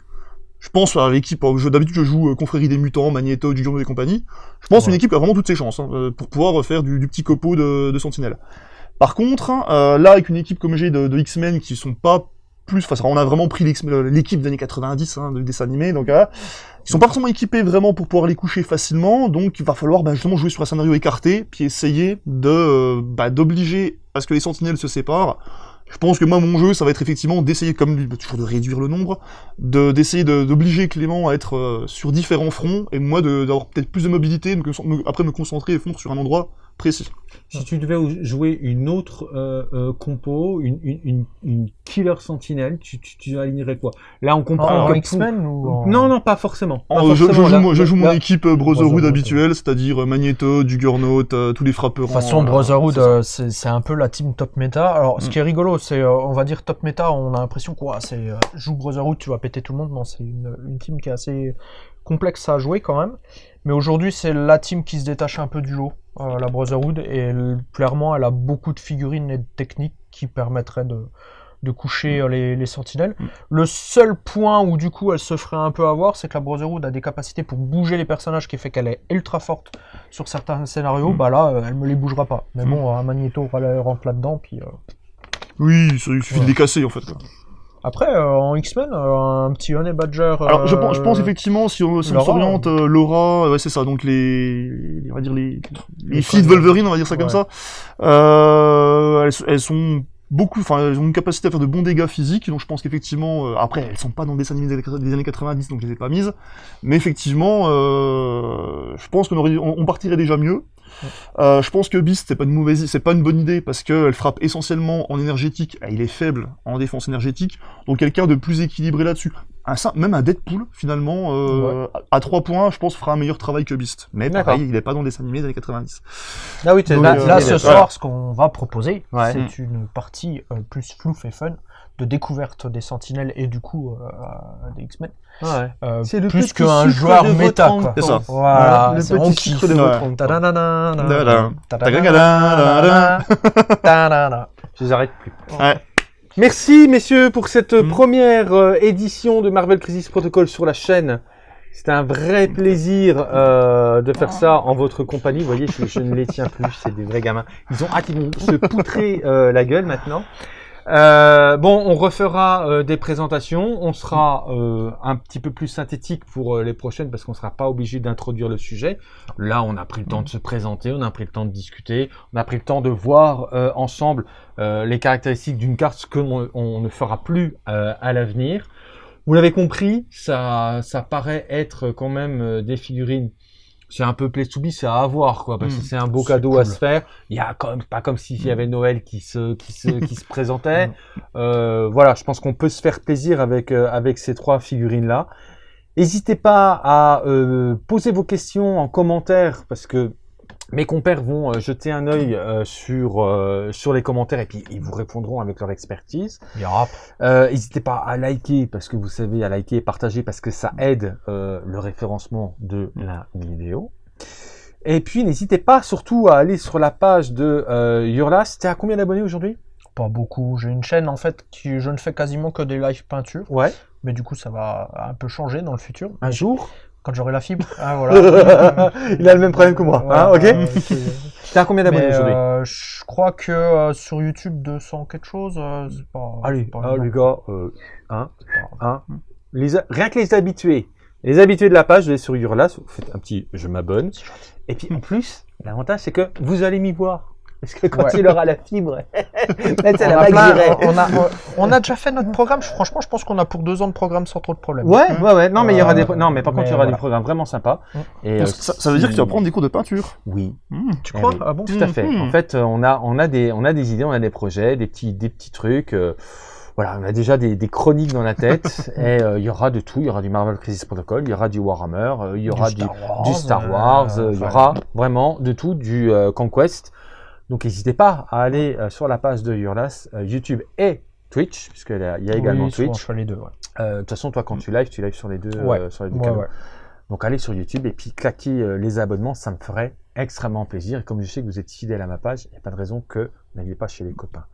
je pense à l'équipe, euh, d'habitude je joue euh, Confrérie des Mutants, Magneto, Juggernaut et compagnie, je pense Ouais. une équipe qui a vraiment toutes ses chances hein, pour pouvoir faire du, du petit copeau de, de Sentinelle. Par contre, euh, là avec une équipe comme j'ai de, de X-Men qui sont pas plus, enfin on a vraiment pris l'équipe des années 90 hein, de dessin animé, donc ils sont pas forcément équipés vraiment pour pouvoir les coucher facilement, donc il va falloir bah, justement jouer sur un scénario écarté, puis essayer de euh, bah, d'obliger à ce que les sentinelles se séparent. Je pense que moi mon jeu ça va être effectivement d'essayer comme bah, toujours de réduire le nombre, de d'essayer de- d'obliger Clément à être euh, sur différents fronts et moi d'avoir peut-être plus de mobilité, après me concentrer et fondre sur un endroit précis. Si tu devais jouer une autre euh, euh, compo, une, une, une, une killer sentinelle, tu, tu, tu alignerais quoi? Là, on En, comprend en que X-Men ou en... Non, non, pas forcément. Pas je, joue, là. mon- je joue mon Là- équipe euh, Brotherhood habituelle, c'est-à-dire Magneto, Juggernaut, euh, tous les frappeurs. De toute façon, Brotherhood, c'est euh, un peu la team top méta. Alors, ce Mm. qui est rigolo, c'est, euh, on va dire top méta, on a l'impression quoi, c'est euh, joue Brotherhood, tu vas péter tout le monde. Non, c'est une, une team qui est assez complexe à jouer quand même. Mais aujourd'hui, c'est la team qui se détache un peu du lot, la Brotherhood, et clairement, elle a beaucoup de figurines et de techniques qui permettraient de, de coucher euh, les, les sentinelles. Mm. Le seul point où du coup elle se ferait un peu avoir, c'est que la Brotherhood a des capacités pour bouger les personnages qui fait qu'elle est ultra forte sur certains scénarios. Mm. Bah là, euh, elle me les bougera pas. Mais Mm. bon, un Magneto ra- rentre là-dedans, puis... euh, Oui, ça, il suffit Ouais. de les casser en fait. quoi. Après, euh, en X-Men, euh, un petit Honey Badger... Alors je euh, pense, je pense effectivement si on, si s'oriente euh, Laura, ouais c'est ça, donc les, les- on va dire les, les Les filles de. Wolverine, on va dire ça comme ça, euh, elles, elles sont beaucoup, enfin, elles ont une capacité à faire de bons dégâts physiques, donc je pense qu'effectivement, euh, après, elles sont pas dans des années- des années 90, donc je les ai pas mises, mais effectivement, euh, je pense qu'on on, on partirait déjà mieux. Euh, je pense que Beast, c'est pas une mauvaise, c'est pas une bonne idée parce qu'elle frappe essentiellement en énergétique, et il est faible en défense énergétique, donc quelqu'un de plus équilibré là-dessus. Un, même un Deadpool, finalement, euh, à, à 3 points, je pense, fera un meilleur travail que Beast. Mais pareil, il est pas dans le dessin animé des années 90. Ah oui, tu Donc, Là, euh, là, ce ouais. soir, ce qu'on va proposer, Ouais. c'est une partie plus flouf et fun de découverte des Sentinelles et du coup euh, des X-Men. Ouais. Euh, C'est le plus qu'un joueur de méta. C'est ça. Voilà, le petit kiffe. sucre de votre. Je les arrête plus. Ouais. Merci messieurs pour cette Mm. première euh, édition de Marvel Crisis Protocol sur la chaîne. C'était un vrai plaisir euh, de faire ça en votre compagnie. Vous voyez, je, je ne les tiens plus, c'est des vrais gamins. Ils ont hâte, ils vont se poutrer euh, la gueule maintenant. Euh, bon, on refera euh, des présentations. On sera euh, un petit peu plus synthétique pour les prochaines parce qu'on sera pas obligé d'introduire le sujet. Là, on a pris le temps de se présenter, on a pris le temps de discuter, on a pris le temps de voir ensemble les caractéristiques d'une carte, ce que l'on- on ne fera plus à l'avenir. Vous l'avez compris, ça, ça paraît être quand même des figurines. C'est un peu play to be, c'est à avoir quoi, parce que Mm. c'est un beau cadeau à se faire. Il y a quand même pas comme s'il y avait Noël qui se qui se [LAUGHS] qui se présentait. Euh, voilà, je pense qu'on peut se faire plaisir avec euh, avec ces trois figurines là. N'hésitez pas à euh, poser vos questions en commentaire parce que mes compères vont euh, jeter un œil euh, sur euh, sur les commentaires et puis ils vous répondront avec leur expertise. Euh, N'hésitez pas à liker parce que vous savez à liker et partager parce que ça aide euh, le référencement de la vidéo. Et puis n'hésitez pas surtout à aller sur la page de euh, Yurlas. T'es à combien d'abonnés aujourd'hui? Pas beaucoup. J'ai une chaîne en fait qui je ne fais quasiment que des live peintures, Ouais. mais du coup ça va un peu changer dans le futur. Un jour? Quand j'aurai la fibre. Ah voilà. [LAUGHS] Il a le même problème que moi. hein, Voilà, ok. à [LAUGHS] combien d'abonnés aujourd'hui euh, je crois que euh, sur YouTube 200 quelque chose, euh, c'est pas. Allez, pas ah, les gars, euh, hein, hein. Les, rien que les habitués. Les habitués de la page, vous allez sur Urlas, vous faites un petit je m'abonne. Et puis en plus, l'avantage c'est que vous allez m'y voir. Parce que quand Ouais. il aura la fibre, [LAUGHS] là, On la a, vague plein- directe. on, a, on a déjà fait notre programme. Franchement, je pense qu'on a pour deux ans de programme sans trop de problèmes. Ouais, ouais, ouais. Non, mais il y aura des, Euh, non, mais par contre, il y aura voilà. des programmes vraiment sympas. Mm. Et, euh, ça, ça veut dire si- qu'il va prendre des cours de peinture. Oui. Hmm. Tu crois? Ah bon? Tout à fait. En fait, euh, on a, on a des, on a des idées, on a des projets, des petits, des petits trucs. euh, voilà, on a déjà des, des chroniques dans la tête. [LAUGHS] et euh, il y aura de tout. Il y aura du Marvel Crisis Protocol, il y aura du Warhammer, euh, il y aura du, Star Wars, du Star Wars, euh, euh, il y aura vraiment de tout, du euh, Conquest. Donc n'hésitez pas à aller euh, sur la page de Urlas, euh, YouTube et Twitch, puisqu'il y a, également oui, Twitch. je fais les deux. Ouais. Euh, De toute façon, toi, quand tu lives, tu lives sur les deux, Ouais. sur les deux Ouais. Donc allez sur YouTube et puis claquez les abonnements, ça me ferait extrêmement plaisir. Et comme je sais que vous êtes fidèles à ma page, il n'y a pas de raison que vous n'alliez pas chez les copains.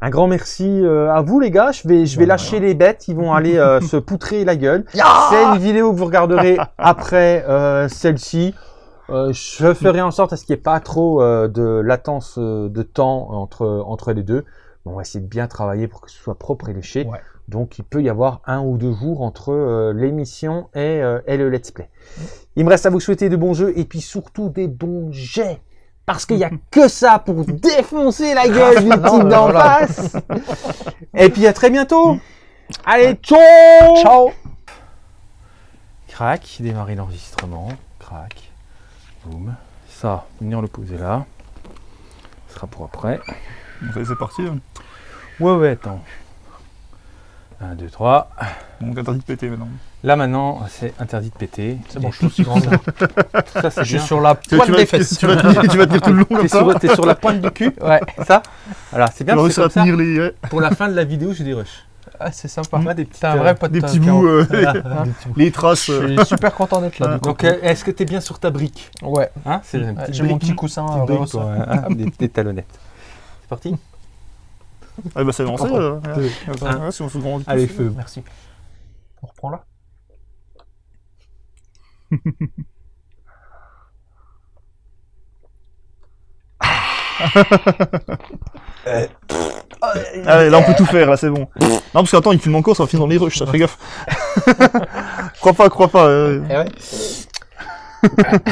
Un grand merci à vous les gars. Je vais, je vais lâcher les bêtes. Ils vont [LAUGHS] aller se poutrer la gueule. C'est une vidéo que vous regarderez après celle-ci. Euh, je ferai en sorte à ce qu'il n'y ait pas trop euh, de latence euh, de temps entre, entre les deux. On va essayer de bien travailler pour que ce soit propre et léché. Ouais. Donc il peut y avoir un ou deux jours entre euh, l'émission et, euh, et le let's play. Il me reste à vous souhaiter de bons jeux et puis surtout des bons jets. Parce qu'il n'y a que ça pour défoncer la [LAUGHS] gueule du mais d'en face. Et puis à très bientôt. Allez, ciao Ciao Crac, démarrer l'enregistrement. Crac. Boum. Ça, venir le poser là. Ce sera pour après. C'est parti. hein. Ouais, ouais, attends. 1, 2, 3. Donc interdit de péter maintenant. Là maintenant, c'est interdit de péter. C'est bon, je suis aussi grand. Ça, c'est Je suis bien. sur la Tu, pointe tu des tu, fesses. tu vas tenir, tu vas tenir tout le long comme T'es ça. sur, sur la pointe du cul, Ouais, ça Voilà, c'est Tu bien. tenir les, ouais, pour la fin de la vidéo, j'ai des rushs. Ah, c'est sympa. Moi, des petites, T'es un vrai pote. des petits bouts, [LAUGHS] euh, voilà, des petits bouts. les traces. Je euh. suis super content d'être là. Ah. Donc, euh, est-ce que t'es bien sur ta brique Ouais, hein j'ai mon petit coussin euh, brique, rehausseur. quoi, [LAUGHS] hein, des, des talonnettes. C'est parti Ah bah c'est lancé. Euh, si on se grandit. Allez, feu. Merci. On reprend là [LAUGHS] Allez, là on peut tout faire, là c'est bon. Non parce qu'attends, il filme encore, ça va finir dans les rushs, ça fait gaffe. [LAUGHS] crois pas, crois pas. euh. Eh ouais. [LAUGHS]